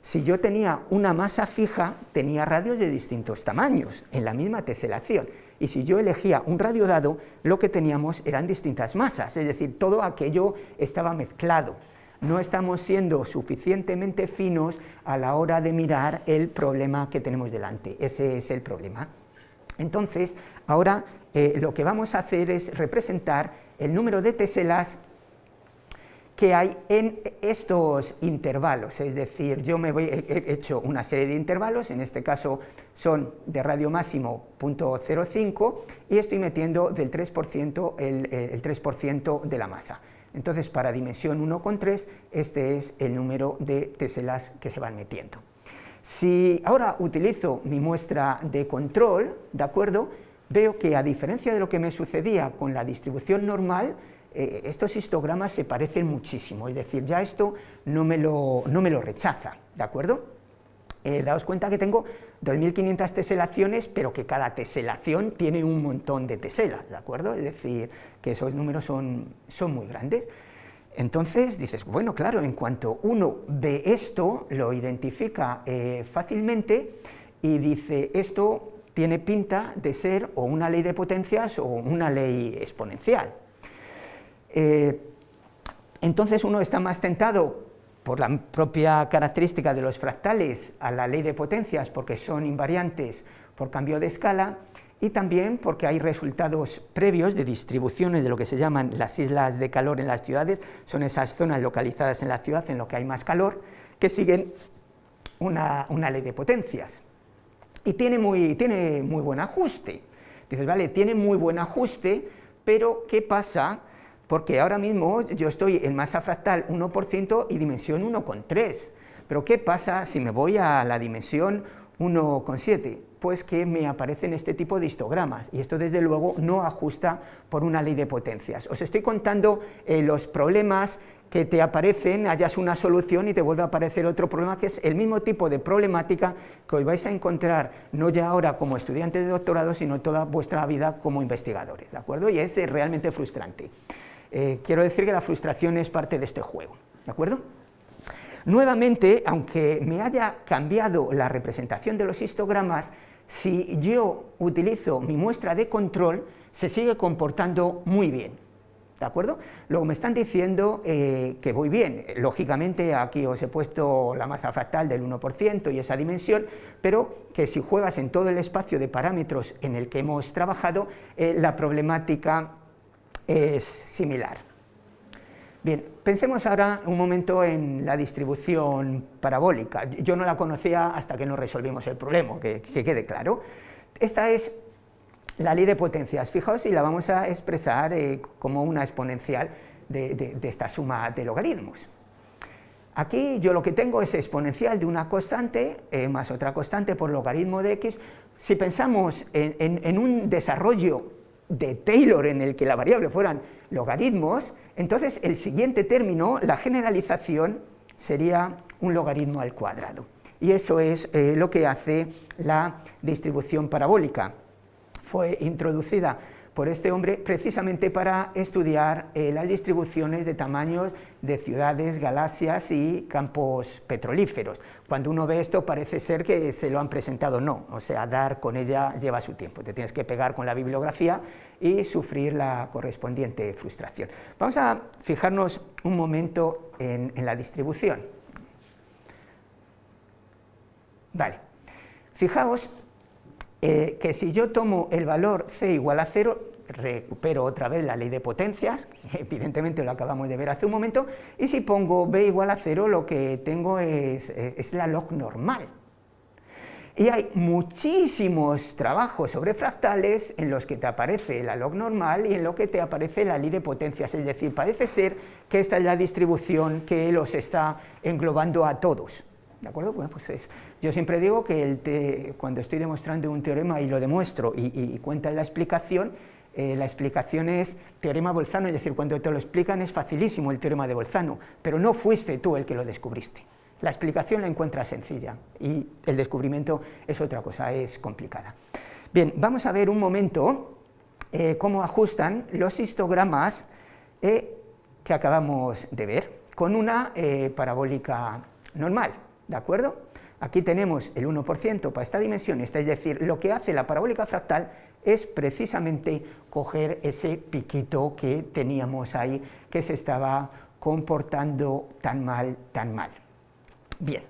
Si yo tenía una masa fija, tenía radios de distintos tamaños, en la misma teselación. Y si yo elegía un radio dado, lo que teníamos eran distintas masas, es decir, todo aquello estaba mezclado. No estamos siendo suficientemente finos a la hora de mirar el problema que tenemos delante. Ese es el problema. Entonces, ahora eh, lo que vamos a hacer es representar el número de teselas que hay en estos intervalos, es decir, yo me voy, he hecho una serie de intervalos, en este caso son de radio máximo .05 y estoy metiendo del 3% el, el 3% de la masa. Entonces, para dimensión 1,3, este es el número de teselas que se van metiendo. Si ahora utilizo mi muestra de control, ¿de acuerdo?, veo que a diferencia de lo que me sucedía con la distribución normal, eh, estos histogramas se parecen muchísimo, es decir, ya esto no me lo, no me lo rechaza, ¿de acuerdo? Eh, daos cuenta que tengo 2.500 teselaciones, pero que cada teselación tiene un montón de teselas, ¿de acuerdo? Es decir, que esos números son, son muy grandes. Entonces dices, bueno, claro, en cuanto uno ve esto, lo identifica eh, fácilmente y dice, esto tiene pinta de ser o una ley de potencias o una ley exponencial. Eh, entonces uno está más tentado por la propia característica de los fractales a la ley de potencias, porque son invariantes por cambio de escala, y también porque hay resultados previos de distribuciones de lo que se llaman las islas de calor en las ciudades, son esas zonas localizadas en la ciudad en lo que hay más calor, que siguen una, ley de potencias. Y tiene muy, tiene muy buen ajuste. Dices, vale, tiene muy buen ajuste, pero ¿qué pasa porque ahora mismo yo estoy en masa fractal 1% y dimensión 1,3. Pero ¿qué pasa si me voy a la dimensión 1,7? Pues que me aparecen este tipo de histogramas, y esto desde luego no ajusta por una ley de potencias. Os estoy contando eh, los problemas que te aparecen, hayas una solución y te vuelve a aparecer otro problema, que es el mismo tipo de problemática que hoy vais a encontrar, no ya ahora como estudiantes de doctorado, sino toda vuestra vida como investigadores, ¿de acuerdo? Y es eh, realmente frustrante. Eh, quiero decir que la frustración es parte de este juego, ¿de acuerdo? Nuevamente, aunque me haya cambiado la representación de los histogramas, si yo utilizo mi muestra de control, se sigue comportando muy bien, ¿de acuerdo? Luego me están diciendo eh, que voy bien, lógicamente aquí os he puesto la masa fractal del 1% y esa dimensión, pero que si juegas en todo el espacio de parámetros en el que hemos trabajado, eh, la problemática es similar. Bien, pensemos ahora un momento en la distribución parabólica. Yo no la conocía hasta que no resolvimos el problema, que, quede claro. Esta es la ley de potencias. Fijaos y la vamos a expresar eh, como una exponencial de, esta suma de logaritmos. Aquí yo lo que tengo es exponencial de una constante eh, más otra constante por logaritmo de x. Si pensamos en un desarrollo de Taylor en el que la variable fueran logaritmos, entonces el siguiente término, la generalización, sería un logaritmo al cuadrado. Y eso es eh, lo que hace la distribución parabólica. Fue introducida por este hombre precisamente para estudiar eh, las distribuciones de tamaños de ciudades, galaxias y campos petrolíferos. Cuando uno ve esto parece ser que se lo han presentado, no, o sea, dar con ella lleva su tiempo, te tienes que pegar con la bibliografía y sufrir la correspondiente frustración. Vamos a fijarnos un momento en, la distribución. Vale, fijaos eh, que si yo tomo el valor c igual a 0, recupero otra vez la ley de potencias, evidentemente lo acabamos de ver hace un momento, y si pongo b igual a 0, lo que tengo es, es la log normal. Y hay muchísimos trabajos sobre fractales en los que te aparece la log normal y en lo que te aparece la ley de potencias, es decir, parece ser que esta es la distribución que los está englobando a todos. ¿De acuerdo? Bueno, pues es, yo siempre digo que cuando estoy demostrando un teorema y lo demuestro y, y cuenta la explicación, eh, la explicación es teorema Bolzano, es decir, cuando te lo explican es facilísimo el teorema de Bolzano, pero no fuiste tú el que lo descubriste. La explicación la encuentras sencilla y el descubrimiento es otra cosa, es complicada. Bien, vamos a ver un momento eh, cómo ajustan los histogramas eh, que acabamos de ver con una parabólica normal. ¿de acuerdo? Aquí tenemos el 1% para esta dimensión, es decir, lo que hace la parabólica fractal es precisamente coger ese piquito que teníamos ahí, que se estaba comportando tan mal, tan mal. Bien,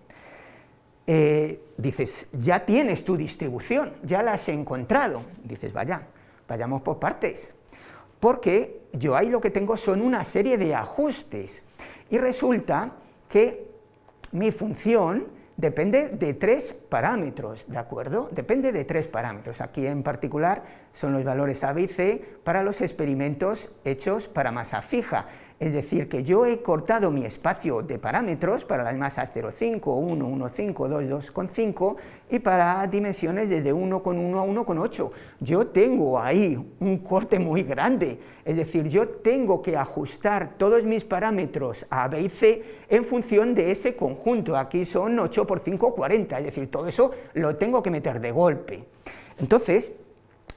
eh, dices, ya tienes tu distribución, ya la has encontrado. Dices, vaya, vayamos por partes, porque yo ahí lo que tengo son una serie de ajustes, y resulta que mi función depende de tres parámetros, ¿de acuerdo? Depende de tres parámetros. Aquí en particular son los valores A, B C para los experimentos hechos para masa fija. Es decir, que yo he cortado mi espacio de parámetros para las masas 0,5, 1, 1,5, 2, 2,5 y para dimensiones desde 1,1 a 1,8. Yo tengo ahí un corte muy grande, es decir, yo tengo que ajustar todos mis parámetros A, B y C en función de ese conjunto. Aquí son 8 por 5, 40, es decir, todo eso lo tengo que meter de golpe. Entonces,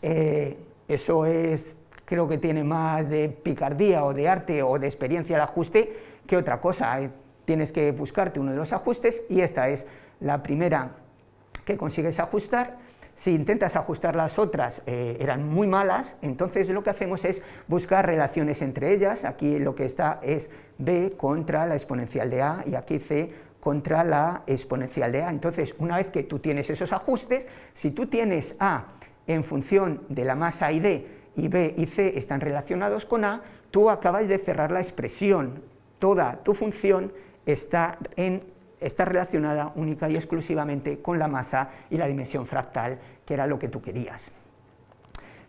eh, eso es creo que tiene más de picardía o de arte o de experiencia el ajuste que otra cosa. Tienes que buscarte uno de los ajustes y esta es la primera que consigues ajustar. Si intentas ajustar las otras, eh, eran muy malas, entonces lo que hacemos es buscar relaciones entre ellas. Aquí lo que está es b contra la exponencial de a y aquí c contra la exponencial de a. Entonces, una vez que tú tienes esos ajustes, si tú tienes a en función de la masa y d y B y C están relacionados con A, tú acabas de cerrar la expresión. Toda tu función está, en, está relacionada única y exclusivamente con la masa y la dimensión fractal, que era lo que tú querías.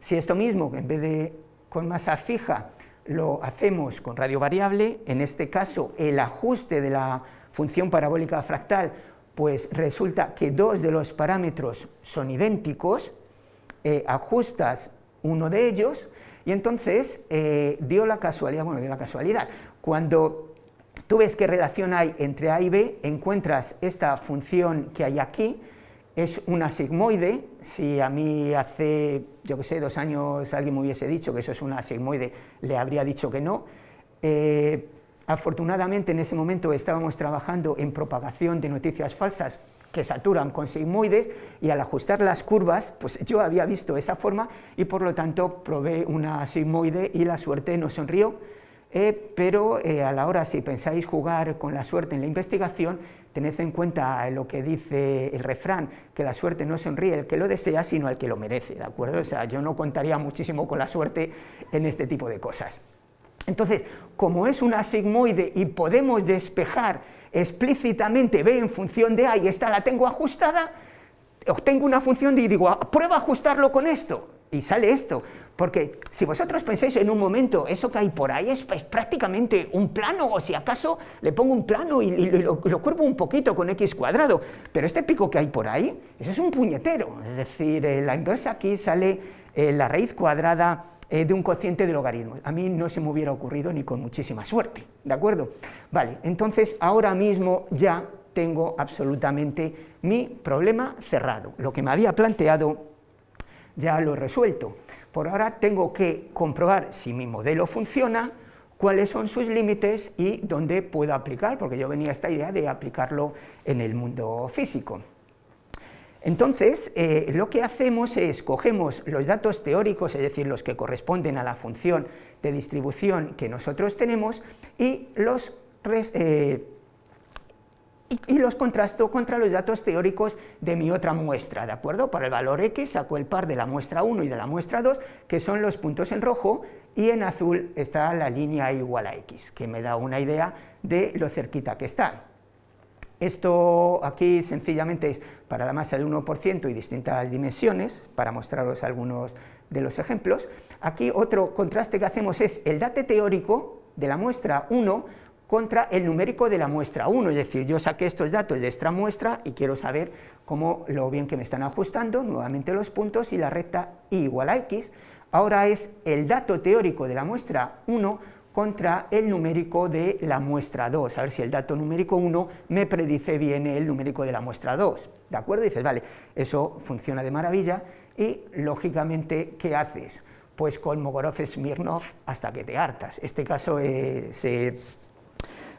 Si esto mismo, en vez de con masa fija, lo hacemos con radio variable, en este caso el ajuste de la función parabólica fractal, pues resulta que dos de los parámetros son idénticos, eh, ajustas uno de ellos, y entonces eh, dio la casualidad, bueno, dio la casualidad, cuando tú ves qué relación hay entre A y B, encuentras esta función que hay aquí, es una sigmoide, si a mí hace, yo que sé, dos años alguien me hubiese dicho que eso es una sigmoide, le habría dicho que no, eh, afortunadamente en ese momento estábamos trabajando en propagación de noticias falsas que saturan con sigmoides y al ajustar las curvas, pues yo había visto esa forma y por lo tanto probé una sigmoide y la suerte nos sonrió, eh, pero eh, a la hora si pensáis jugar con la suerte en la investigación, tened en cuenta lo que dice el refrán, que la suerte no sonríe el que lo desea, sino el que lo merece, ¿de acuerdo? O sea, yo no contaría muchísimo con la suerte en este tipo de cosas. Entonces, como es una sigmoide y podemos despejar explícitamente B en función de y esta la tengo ajustada, obtengo una función y digo, ah, prueba a ajustarlo con esto, y sale esto, porque si vosotros pensáis en un momento, eso que hay por ahí es, prácticamente un plano, o si acaso le pongo un plano y, lo, lo, curvo un poquito con x cuadrado, pero este pico que hay por ahí, eso es un puñetero, es decir, eh, la inversa aquí sale eh, la raíz cuadrada eh, de un cociente de logaritmos. A mí no se me hubiera ocurrido ni con muchísima suerte, ¿de acuerdo? Vale, entonces ahora mismo ya tengo absolutamente mi problema cerrado. Lo que me había planteado ya lo he resuelto. Por ahora tengo que comprobar si mi modelo funciona, cuáles son sus límites y dónde puedo aplicar, porque yo venía a esta idea de aplicarlo en el mundo físico. Entonces, eh, lo que hacemos es, cogemos los datos teóricos, es decir, los que corresponden a la función de distribución que nosotros tenemos, y los, eh, los contrasto contra los datos teóricos de mi otra muestra, ¿de acuerdo? Para el valor x saco el par de la muestra 1 y de la muestra 2, que son los puntos en rojo, y en azul está la línea igual a x, que me da una idea de lo cerquita que está. Esto aquí sencillamente es para la masa del 1% y distintas dimensiones, para mostraros algunos de los ejemplos. Aquí otro contraste que hacemos es el date teórico de la muestra 1 contra el numérico de la muestra 1, es decir, yo saqué estos datos de esta muestra y quiero saber cómo lo bien que me están ajustando, nuevamente los puntos y la recta y igual a x, ahora es el dato teórico de la muestra 1 contra el numérico de la muestra 2, a ver si el dato numérico 1 me predice bien el numérico de la muestra 2, ¿de acuerdo? dices, vale, eso funciona de maravilla y, lógicamente, ¿qué haces? Pues con Mogorov-Smirnov hasta que te hartas. Este caso eh, se,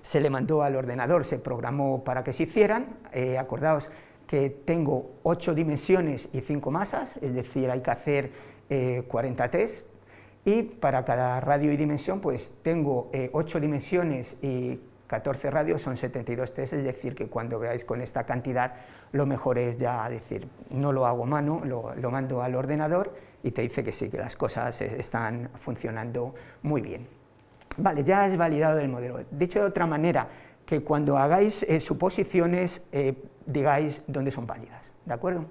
se le mandó al ordenador, se programó para que se hicieran, eh, acordaos que tengo 8 dimensiones y 5 masas, es decir, hay que hacer 40 test, y para cada radio y dimensión pues tengo 8 dimensiones y 14 radios son 72 test, es decir, que cuando veáis con esta cantidad, lo mejor es ya decir, no lo hago mano, lo, lo mando al ordenador y te dice que sí, que las cosas están funcionando muy bien. Vale, ya es validado el modelo. Dicho de otra manera, que cuando hagáis eh, suposiciones, eh, digáis dónde son válidas, ¿de acuerdo?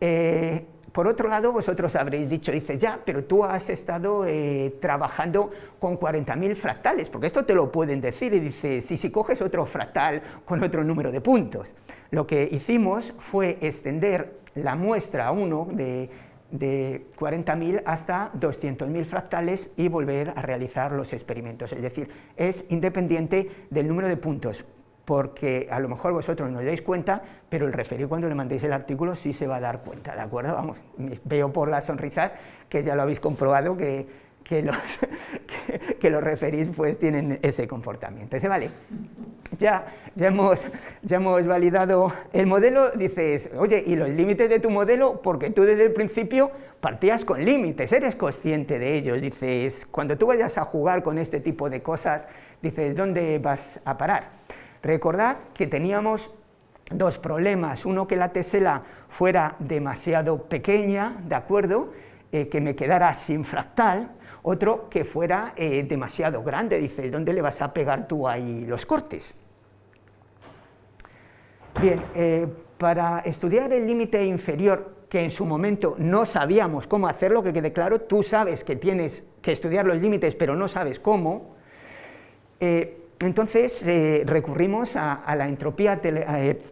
Eh, por otro lado, vosotros habréis dicho, dice, ya, pero tú has estado eh, trabajando con 40.000 fractales, porque esto te lo pueden decir, y dice, si, si coges otro fractal con otro número de puntos. Lo que hicimos fue extender la muestra 1 de, de 40.000 hasta 200.000 fractales y volver a realizar los experimentos, es decir, es independiente del número de puntos porque a lo mejor vosotros no os dais cuenta, pero el referido cuando le mandéis el artículo sí se va a dar cuenta, ¿de acuerdo? Vamos, veo por las sonrisas que ya lo habéis comprobado que, que los, que, los referís pues tienen ese comportamiento. Dice, vale, ya, ya, hemos, ya hemos validado el modelo, dices, oye, ¿y los límites de tu modelo? Porque tú desde el principio partías con límites, eres consciente de ellos, dices, cuando tú vayas a jugar con este tipo de cosas, dices, ¿dónde vas a parar? Recordad que teníamos dos problemas, uno que la tesela fuera demasiado pequeña, ¿de acuerdo?, eh, que me quedara sin fractal, otro que fuera eh, demasiado grande, dices, ¿dónde le vas a pegar tú ahí los cortes? Bien, eh, para estudiar el límite inferior, que en su momento no sabíamos cómo hacerlo, que quede claro, tú sabes que tienes que estudiar los límites, pero no sabes cómo, entonces eh, recurrimos a, la entropía, eh,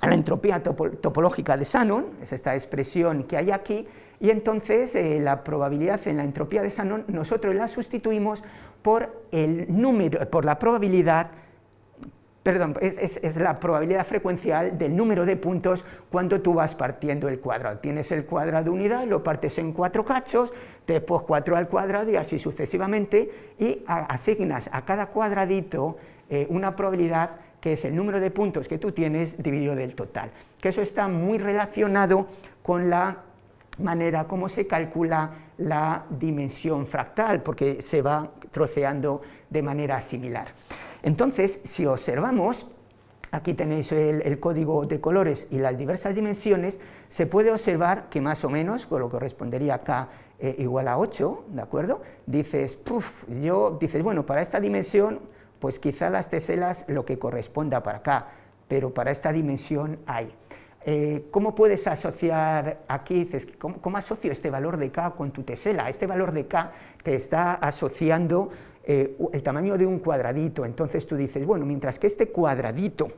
a la entropía topológica de Shannon, es esta expresión que hay aquí, y entonces eh, la probabilidad en la entropía de Shannon nosotros la sustituimos por el número, por la probabilidad perdón, es, la probabilidad frecuencial del número de puntos cuando tú vas partiendo el cuadrado. Tienes el cuadrado de unidad, lo partes en cuatro cachos, después 4 al cuadrado y así sucesivamente, y asignas a cada cuadradito eh, una probabilidad que es el número de puntos que tú tienes dividido del total. Que eso está muy relacionado con la manera como se calcula la dimensión fractal, porque se va troceando de manera similar. Entonces, si observamos, aquí tenéis el, código de colores y las diversas dimensiones, se puede observar que más o menos, con lo que correspondería acá eh, igual a 8, ¿de acuerdo? Dices, yo, dices, bueno, para esta dimensión, pues quizá las teselas lo que corresponda para acá, pero para esta dimensión hay. Eh, ¿Cómo puedes asociar aquí, dices, ¿cómo, ¿cómo, asocio este valor de K con tu tesela? Este valor de K te está asociando eh, el tamaño de un cuadradito, entonces tú dices, bueno, mientras que este cuadradito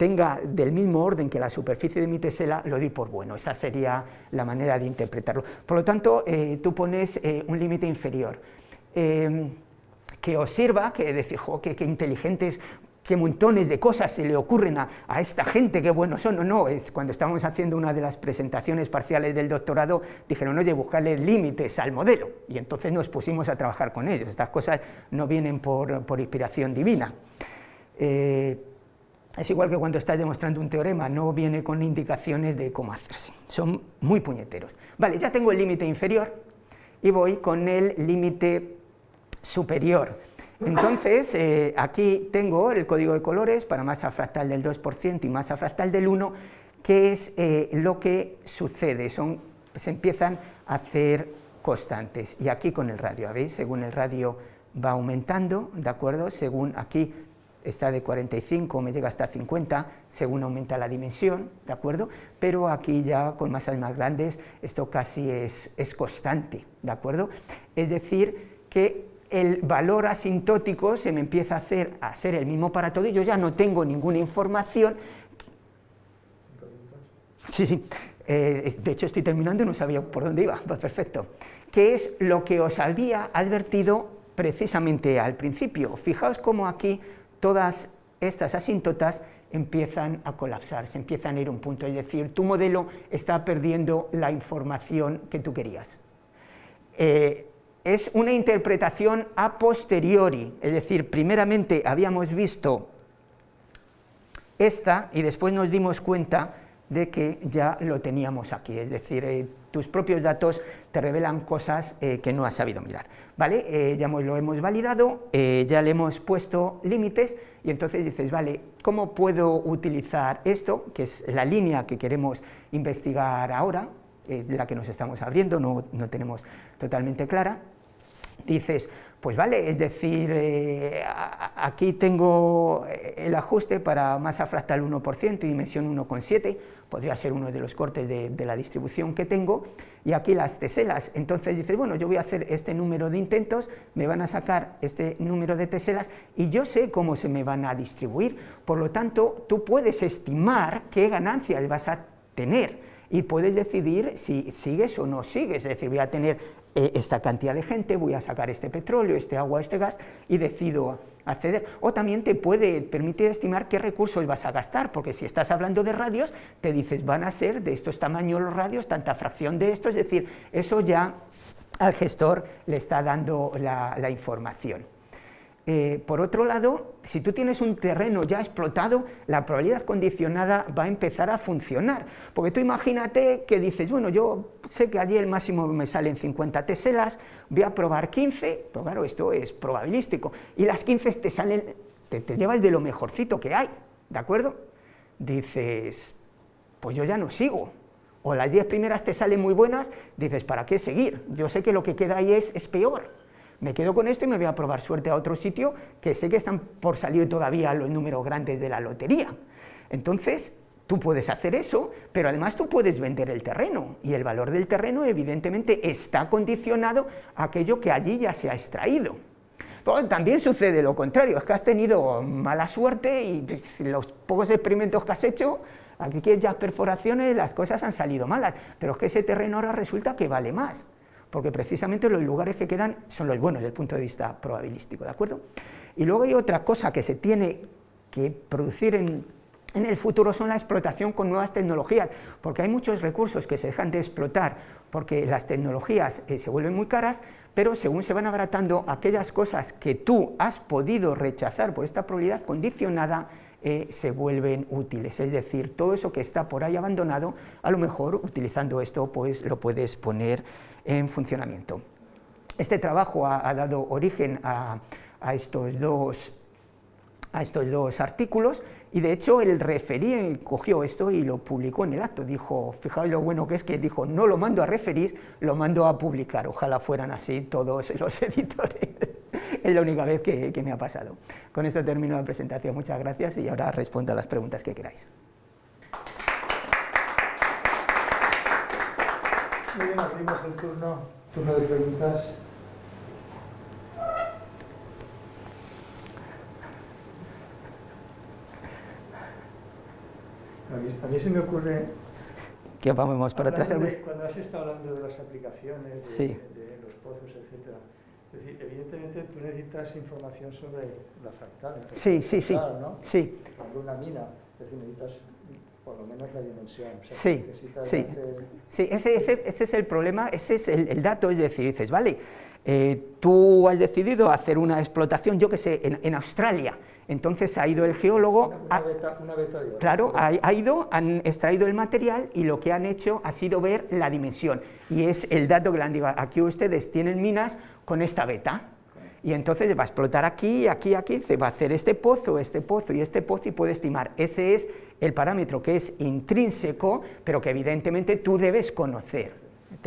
tenga del mismo orden que la superficie de mi tesela, lo di por bueno, esa sería la manera de interpretarlo. Por lo tanto, eh, tú pones eh, un límite inferior. que os sirva, que decir, jo, que, inteligentes qué montones de cosas se le ocurren a, esta gente, qué buenos son, no, no, es cuando estábamos haciendo una de las presentaciones parciales del doctorado, dijeron, oye, buscarle límites al modelo, y entonces nos pusimos a trabajar con ellos, estas cosas no vienen por, inspiración divina. Eh, es igual que cuando estás demostrando un teorema, no viene con indicaciones de cómo hacerse, son muy puñeteros. Vale, ya tengo el límite inferior y voy con el límite superior. Entonces, eh, aquí tengo el código de colores para masa fractal del 2% y masa fractal del 1, que es eh, lo que sucede, son, se empiezan a hacer constantes. Y aquí con el radio, ¿veis? Según el radio va aumentando, ¿de acuerdo? Según aquí está de 45, me llega hasta 50, según aumenta la dimensión, ¿de acuerdo? Pero aquí ya con masas más grandes esto casi es, es constante, ¿de acuerdo? Es decir, que el valor asintótico se me empieza a hacer a ser el mismo para todo y yo ya no tengo ninguna información. Sí, sí, eh, de hecho estoy terminando y no sabía por dónde iba, pues perfecto. Que es lo que os había advertido precisamente al principio. Fijaos cómo aquí todas estas asíntotas empiezan a colapsar, se empiezan a ir a un punto, es decir, tu modelo está perdiendo la información que tú querías. Eh, es una interpretación a posteriori, es decir, primeramente habíamos visto esta y después nos dimos cuenta de que ya lo teníamos aquí, es decir, eh, tus propios datos te revelan cosas eh, que no has sabido mirar. ¿Vale? Eh, ya lo hemos validado, ya le hemos puesto límites y entonces dices, vale, ¿cómo puedo utilizar esto, que es la línea que queremos investigar ahora, es la que nos estamos abriendo, no, no tenemos totalmente clara, dices, pues vale, es decir, eh, aquí tengo el ajuste para masa fractal 1% y dimensión 1,7, podría ser uno de los cortes de, la distribución que tengo, y aquí las teselas, entonces dices, bueno, yo voy a hacer este número de intentos, me van a sacar este número de teselas, y yo sé cómo se me van a distribuir, por lo tanto, tú puedes estimar qué ganancias vas a tener, y puedes decidir si sigues o no sigues, es decir, voy a tener eh, esta cantidad de gente, voy a sacar este petróleo, este agua, este gas y decido acceder. O también te puede permitir estimar qué recursos vas a gastar, porque si estás hablando de radios, te dices van a ser de estos tamaños los radios, tanta fracción de esto, es decir, eso ya al gestor le está dando la información. Eh, por otro lado, si tú tienes un terreno ya explotado, la probabilidad condicionada va a empezar a funcionar, porque tú imagínate que dices, bueno, yo sé que allí el máximo me salen 50 teselas, voy a probar 15, pero claro, esto es probabilístico, y las 15 te salen, te, te llevas de lo mejorcito que hay, ¿de acuerdo? Dices, pues yo ya no sigo, o las 10 primeras te salen muy buenas, dices, ¿para qué seguir? Yo sé que lo que queda ahí es, es peor, me quedo con esto y me voy a probar suerte a otro sitio que sé que están por salir todavía los números grandes de la lotería. Entonces, tú puedes hacer eso, pero además tú puedes vender el terreno, y el valor del terreno evidentemente está condicionado a aquello que allí ya se ha extraído. También sucede lo contrario, es que has tenido mala suerte y pues, los pocos experimentos que has hecho, aquí que ya perforaciones, las cosas han salido malas, pero es que ese terreno ahora resulta que vale más porque precisamente los lugares que quedan son los buenos desde el punto de vista probabilístico, ¿de acuerdo? Y luego hay otra cosa que se tiene que producir en, el futuro son la explotación con nuevas tecnologías, porque hay muchos recursos que se dejan de explotar porque las tecnologías eh, se vuelven muy caras, pero según se van abaratando aquellas cosas que tú has podido rechazar por esta probabilidad condicionada, eh, se vuelven útiles, es decir, todo eso que está por ahí abandonado, a lo mejor utilizando esto pues lo puedes poner en funcionamiento. Este trabajo ha, dado origen a, estos dos, a estos dos artículos y de hecho el referí cogió esto y lo publicó en el acto, dijo, fijaos lo bueno que es que dijo, no lo mando a referir, lo mando a publicar, ojalá fueran así todos los editores, es la única vez que, que me ha pasado. Con esto termino la presentación, muchas gracias y ahora respondo a las preguntas que queráis. Muy bien, abrimos el turno, turno de preguntas. A mí, se me ocurre... ¿Qué vamos por atrás? cuando has estado hablando de las aplicaciones, de, de, los pozos, etc. Es decir, evidentemente tú necesitas información sobre la fractal. Sí, sí, sí. ¿no? sí. Cuando una mina, es decir, necesitas por lo menos la dimensión. sí, sí, sí ese, ese, ese, es el problema, ese es el, dato, es decir, dices, vale, eh, tú has decidido hacer una explotación, yo que sé, en, Australia, entonces ha ido el geólogo, una, beta, una beta de claro, ha, ha, ido, han extraído el material y lo que han hecho ha sido ver la dimensión, y es el dato que le han dicho, aquí ustedes tienen minas con esta beta, y entonces va a explotar aquí, aquí, aquí, se va a hacer este pozo, este pozo y este pozo y puede estimar. Ese es el parámetro que es intrínseco, pero que evidentemente tú debes conocer.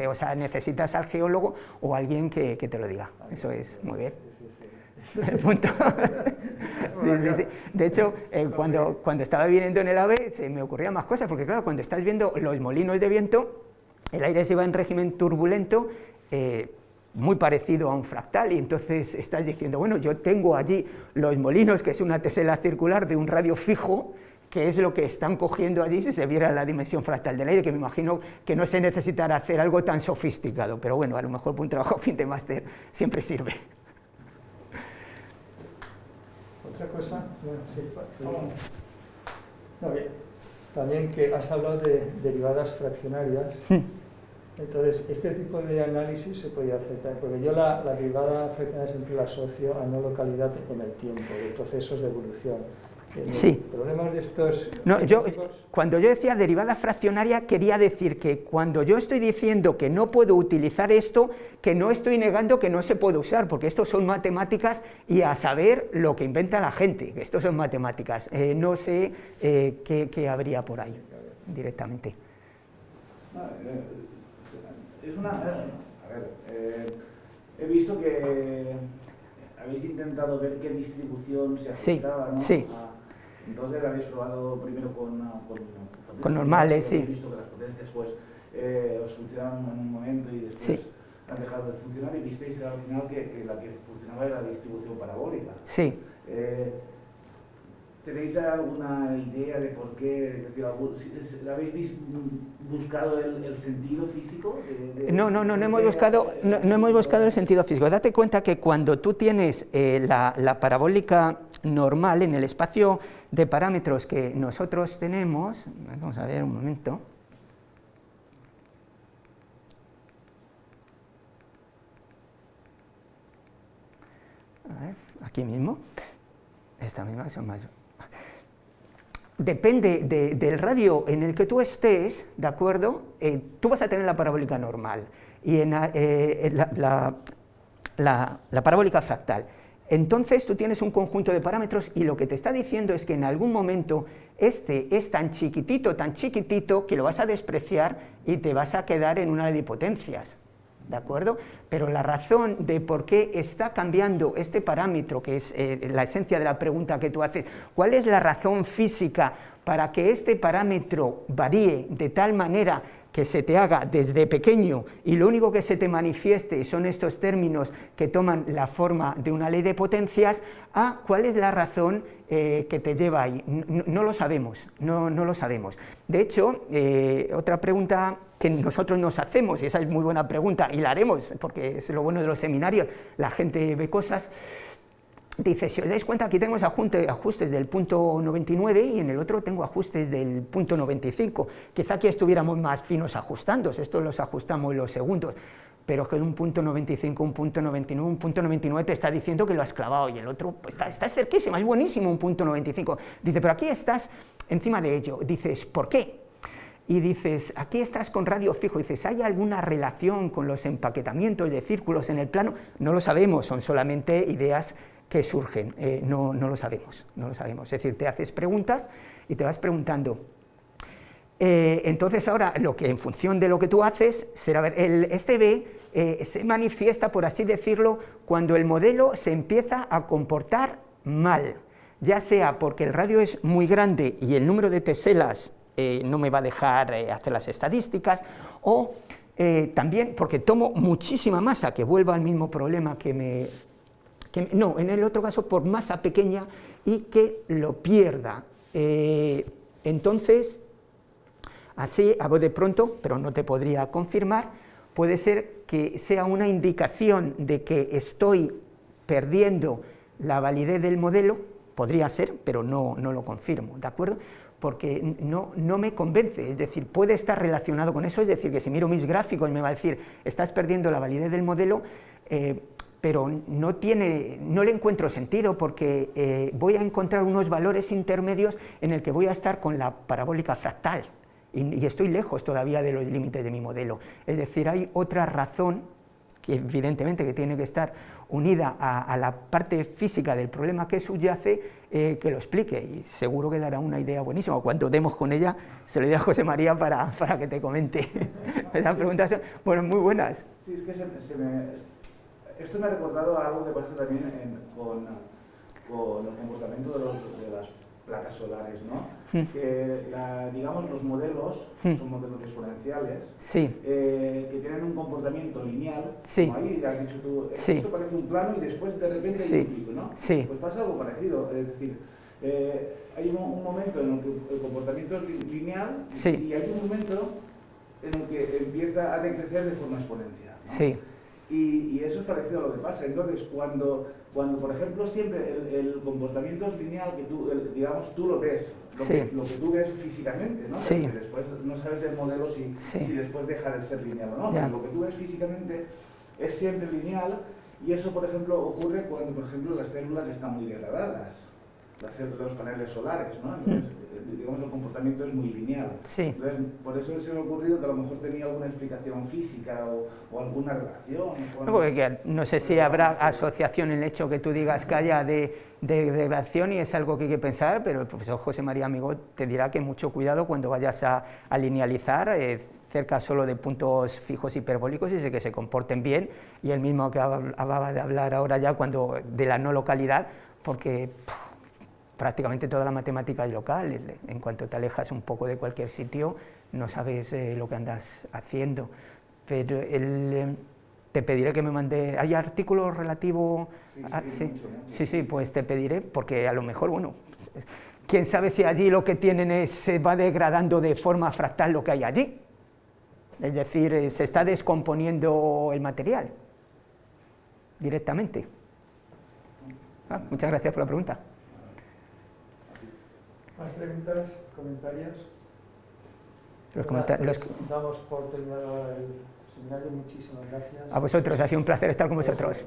o sea, necesitas al geólogo o alguien que, te lo diga. Eso es, muy bien. El punto. De hecho, eh, cuando, cuando estaba viviendo en el AVE se me ocurrían más cosas, porque claro, cuando estás viendo los molinos de viento, el aire se va en régimen turbulento, eh, muy parecido a un fractal y entonces estás diciendo, bueno, yo tengo allí los molinos, que es una tesela circular de un radio fijo, que es lo que están cogiendo allí si se viera la dimensión fractal del aire, que me imagino que no se necesitará hacer algo tan sofisticado, pero bueno, a lo mejor un trabajo fin de máster siempre sirve. ¿Otra cosa? sí, también que has hablado de derivadas fraccionarias. Entonces, este tipo de análisis se podía hacer también, porque yo la, la derivada fraccionaria siempre la asocio a no localidad en el tiempo, de procesos de evolución. Sí. Problemas de estos... No, yo, cuando yo decía derivada fraccionaria, quería decir que cuando yo estoy diciendo que no puedo utilizar esto, que no estoy negando que no se puede usar, porque esto son matemáticas y a saber lo que inventa la gente, que esto son matemáticas. Eh, no sé eh, qué, qué, habría por ahí directamente. Eh, es una... A ver, he visto que habéis intentado ver qué distribución se ajustaba ¿no? sí. Entonces habéis probado primero con, con, con normales, sí. visto que las potencias pues, eh, os funcionaban en un momento y después sí. han dejado de funcionar y visteis al final que, que, la que funcionaba era la distribución parabólica. Sí. Eh, ¿Tenéis alguna idea de por qué? ¿Habéis buscado el, el sentido físico? De, de, no, no, no, no hemos, buscado, no, no, hemos buscado el sentido físico. Date cuenta que cuando tú tienes eh, la, la, parabólica normal en el espacio de parámetros que nosotros tenemos, vamos a ver un momento. A ver, aquí mismo, esta misma son más depende de, del radio en el que tú estés, ¿de acuerdo? Eh, tú vas a tener la parabólica normal y en, eh, la, la, la, la, parabólica fractal. Entonces tú tienes un conjunto de parámetros y lo que te está diciendo es que en algún momento este es tan chiquitito, tan chiquitito, que lo vas a despreciar y te vas a quedar en una de potencias. ¿De acuerdo? Pero la razón de por qué está cambiando este parámetro, que es eh, la esencia de la pregunta que tú haces, ¿cuál es la razón física para que este parámetro varíe de tal manera que se te haga desde pequeño y lo único que se te manifieste son estos términos que toman la forma de una ley de potencias, a cuál es la razón eh, que te lleva ahí. No, lo sabemos, no lo sabemos. De hecho, eh, otra pregunta que nosotros nos hacemos, y esa es muy buena pregunta, y la haremos, porque es lo bueno de los seminarios, la gente ve cosas, dice, si os dais cuenta, aquí tenemos ajustes del punto 99 y en el otro tengo ajustes del punto 95. Quizá aquí estuviéramos más finos ajustando, esto los ajustamos los segundos, pero que de un punto 95, un punto 99, un punto 99 te está diciendo que lo has clavado y el otro, pues está, estás cerquísimo, es buenísimo un punto 95. Dice, pero aquí estás encima de ello. Dices, ¿por qué? Y dices, aquí estás con radio fijo, dices, ¿hay alguna relación con los empaquetamientos de círculos en el plano? No lo sabemos, son solamente ideas que surgen, eh, no, no, lo sabemos, no lo sabemos. Es decir, te haces preguntas y te vas preguntando. Eh, entonces ahora, lo que en función de lo que tú haces, será ver, el, este B eh, se manifiesta, por así decirlo, cuando el modelo se empieza a comportar mal, ya sea porque el radio es muy grande y el número de teselas eh, no me va a dejar eh, hacer las estadísticas, o eh, también porque tomo muchísima masa, que vuelva al mismo problema que me, que No, en el otro caso por masa pequeña y que lo pierda. entonces, así, a de pronto, pero no te podría confirmar, puede ser que sea una indicación de que estoy perdiendo la validez del modelo, podría ser, pero no, no lo confirmo, ¿de acuerdo? Porque no, no, me convence, es decir, puede estar relacionado con eso, es decir, que si miro mis gráficos me va a decir, estás perdiendo la validez del modelo, eh, pero no, tiene, no le encuentro sentido porque eh, voy a encontrar unos valores intermedios en el que voy a estar con la parabólica fractal. Y, y estoy lejos todavía de los límites de mi modelo, es decir, hay otra razón que evidentemente que tiene que estar unida a, a la parte física del problema que subyace, eh, que lo explique y seguro que dará una idea buenísima. Cuando demos con ella, se lo diré a José María para, para que te comente. Esas preguntas son bueno, muy buenas. Sí, es que se, se me, esto me ha recordado a algo que pasa también en, con, con el comportamiento de, los, de las placas solares, ¿no? Mm. Que, la, digamos, los modelos, mm. son modelos exponenciales, sí. eh, que tienen un comportamiento lineal, sí. como ahí has dicho tú, sí. esto parece un plano y después de repente hay un pico, ¿no? Pues pasa algo parecido, es decir, eh, hay un, un, momento en el que el comportamiento es lineal y hay un momento en el que empieza a decrecer de forma exponencial. ¿no? Sí. Y, y, eso es parecido a lo que pasa. Entonces, cuando, cuando por ejemplo, siempre el, el comportamiento es lineal, que tú, el, digamos, tú lo ves lo, que, lo que tú ves físicamente, ¿no? Sí. Porque después no sabes el modelo si, Sí. si después deja de ser lineal o no. Pero lo que tú ves físicamente es siempre lineal y eso, por ejemplo, ocurre cuando, por ejemplo, las células están muy degradadas, de los paneles solares, ¿no? Entonces, eh, digamos, el comportamiento es muy lineal. Sí. Entonces, por eso se me ha ocurrido que a lo mejor tenía alguna explicación física o, o alguna relación. con- No, porque que no sé si habrá asociación en el hecho que tú digas que haya de, de degradación y es algo que hay que pensar, pero el profesor José María Amigo te dirá que mucho cuidado cuando vayas a, a linealizar eh, cerca solo de puntos fijos hiperbólicos y que se comporten bien y el mismo que hab- acababa de hablar ahora ya cuando de la no localidad, porque prácticamente toda la matemática es local, en cuanto te alejas un poco de cualquier sitio no sabes eh, lo que andas haciendo. Pero el, eh, te pediré que me mande, ¿hay artículos relativos? Sí, a- sí, sí, mucho, mucho. sí, sí, pues te pediré, porque a lo mejor, bueno, quién sabe si allí lo que tienen es, se va degradando de forma fractal lo que hay allí. Es decir, eh, se está descomponiendo el material directamente. Ah, muchas gracias por la pregunta. ¿Más preguntas, comentarios? Los los- Damos por terminado el seminario. Muchísimas gracias. a vosotros, ha sido un placer estar con vosotros.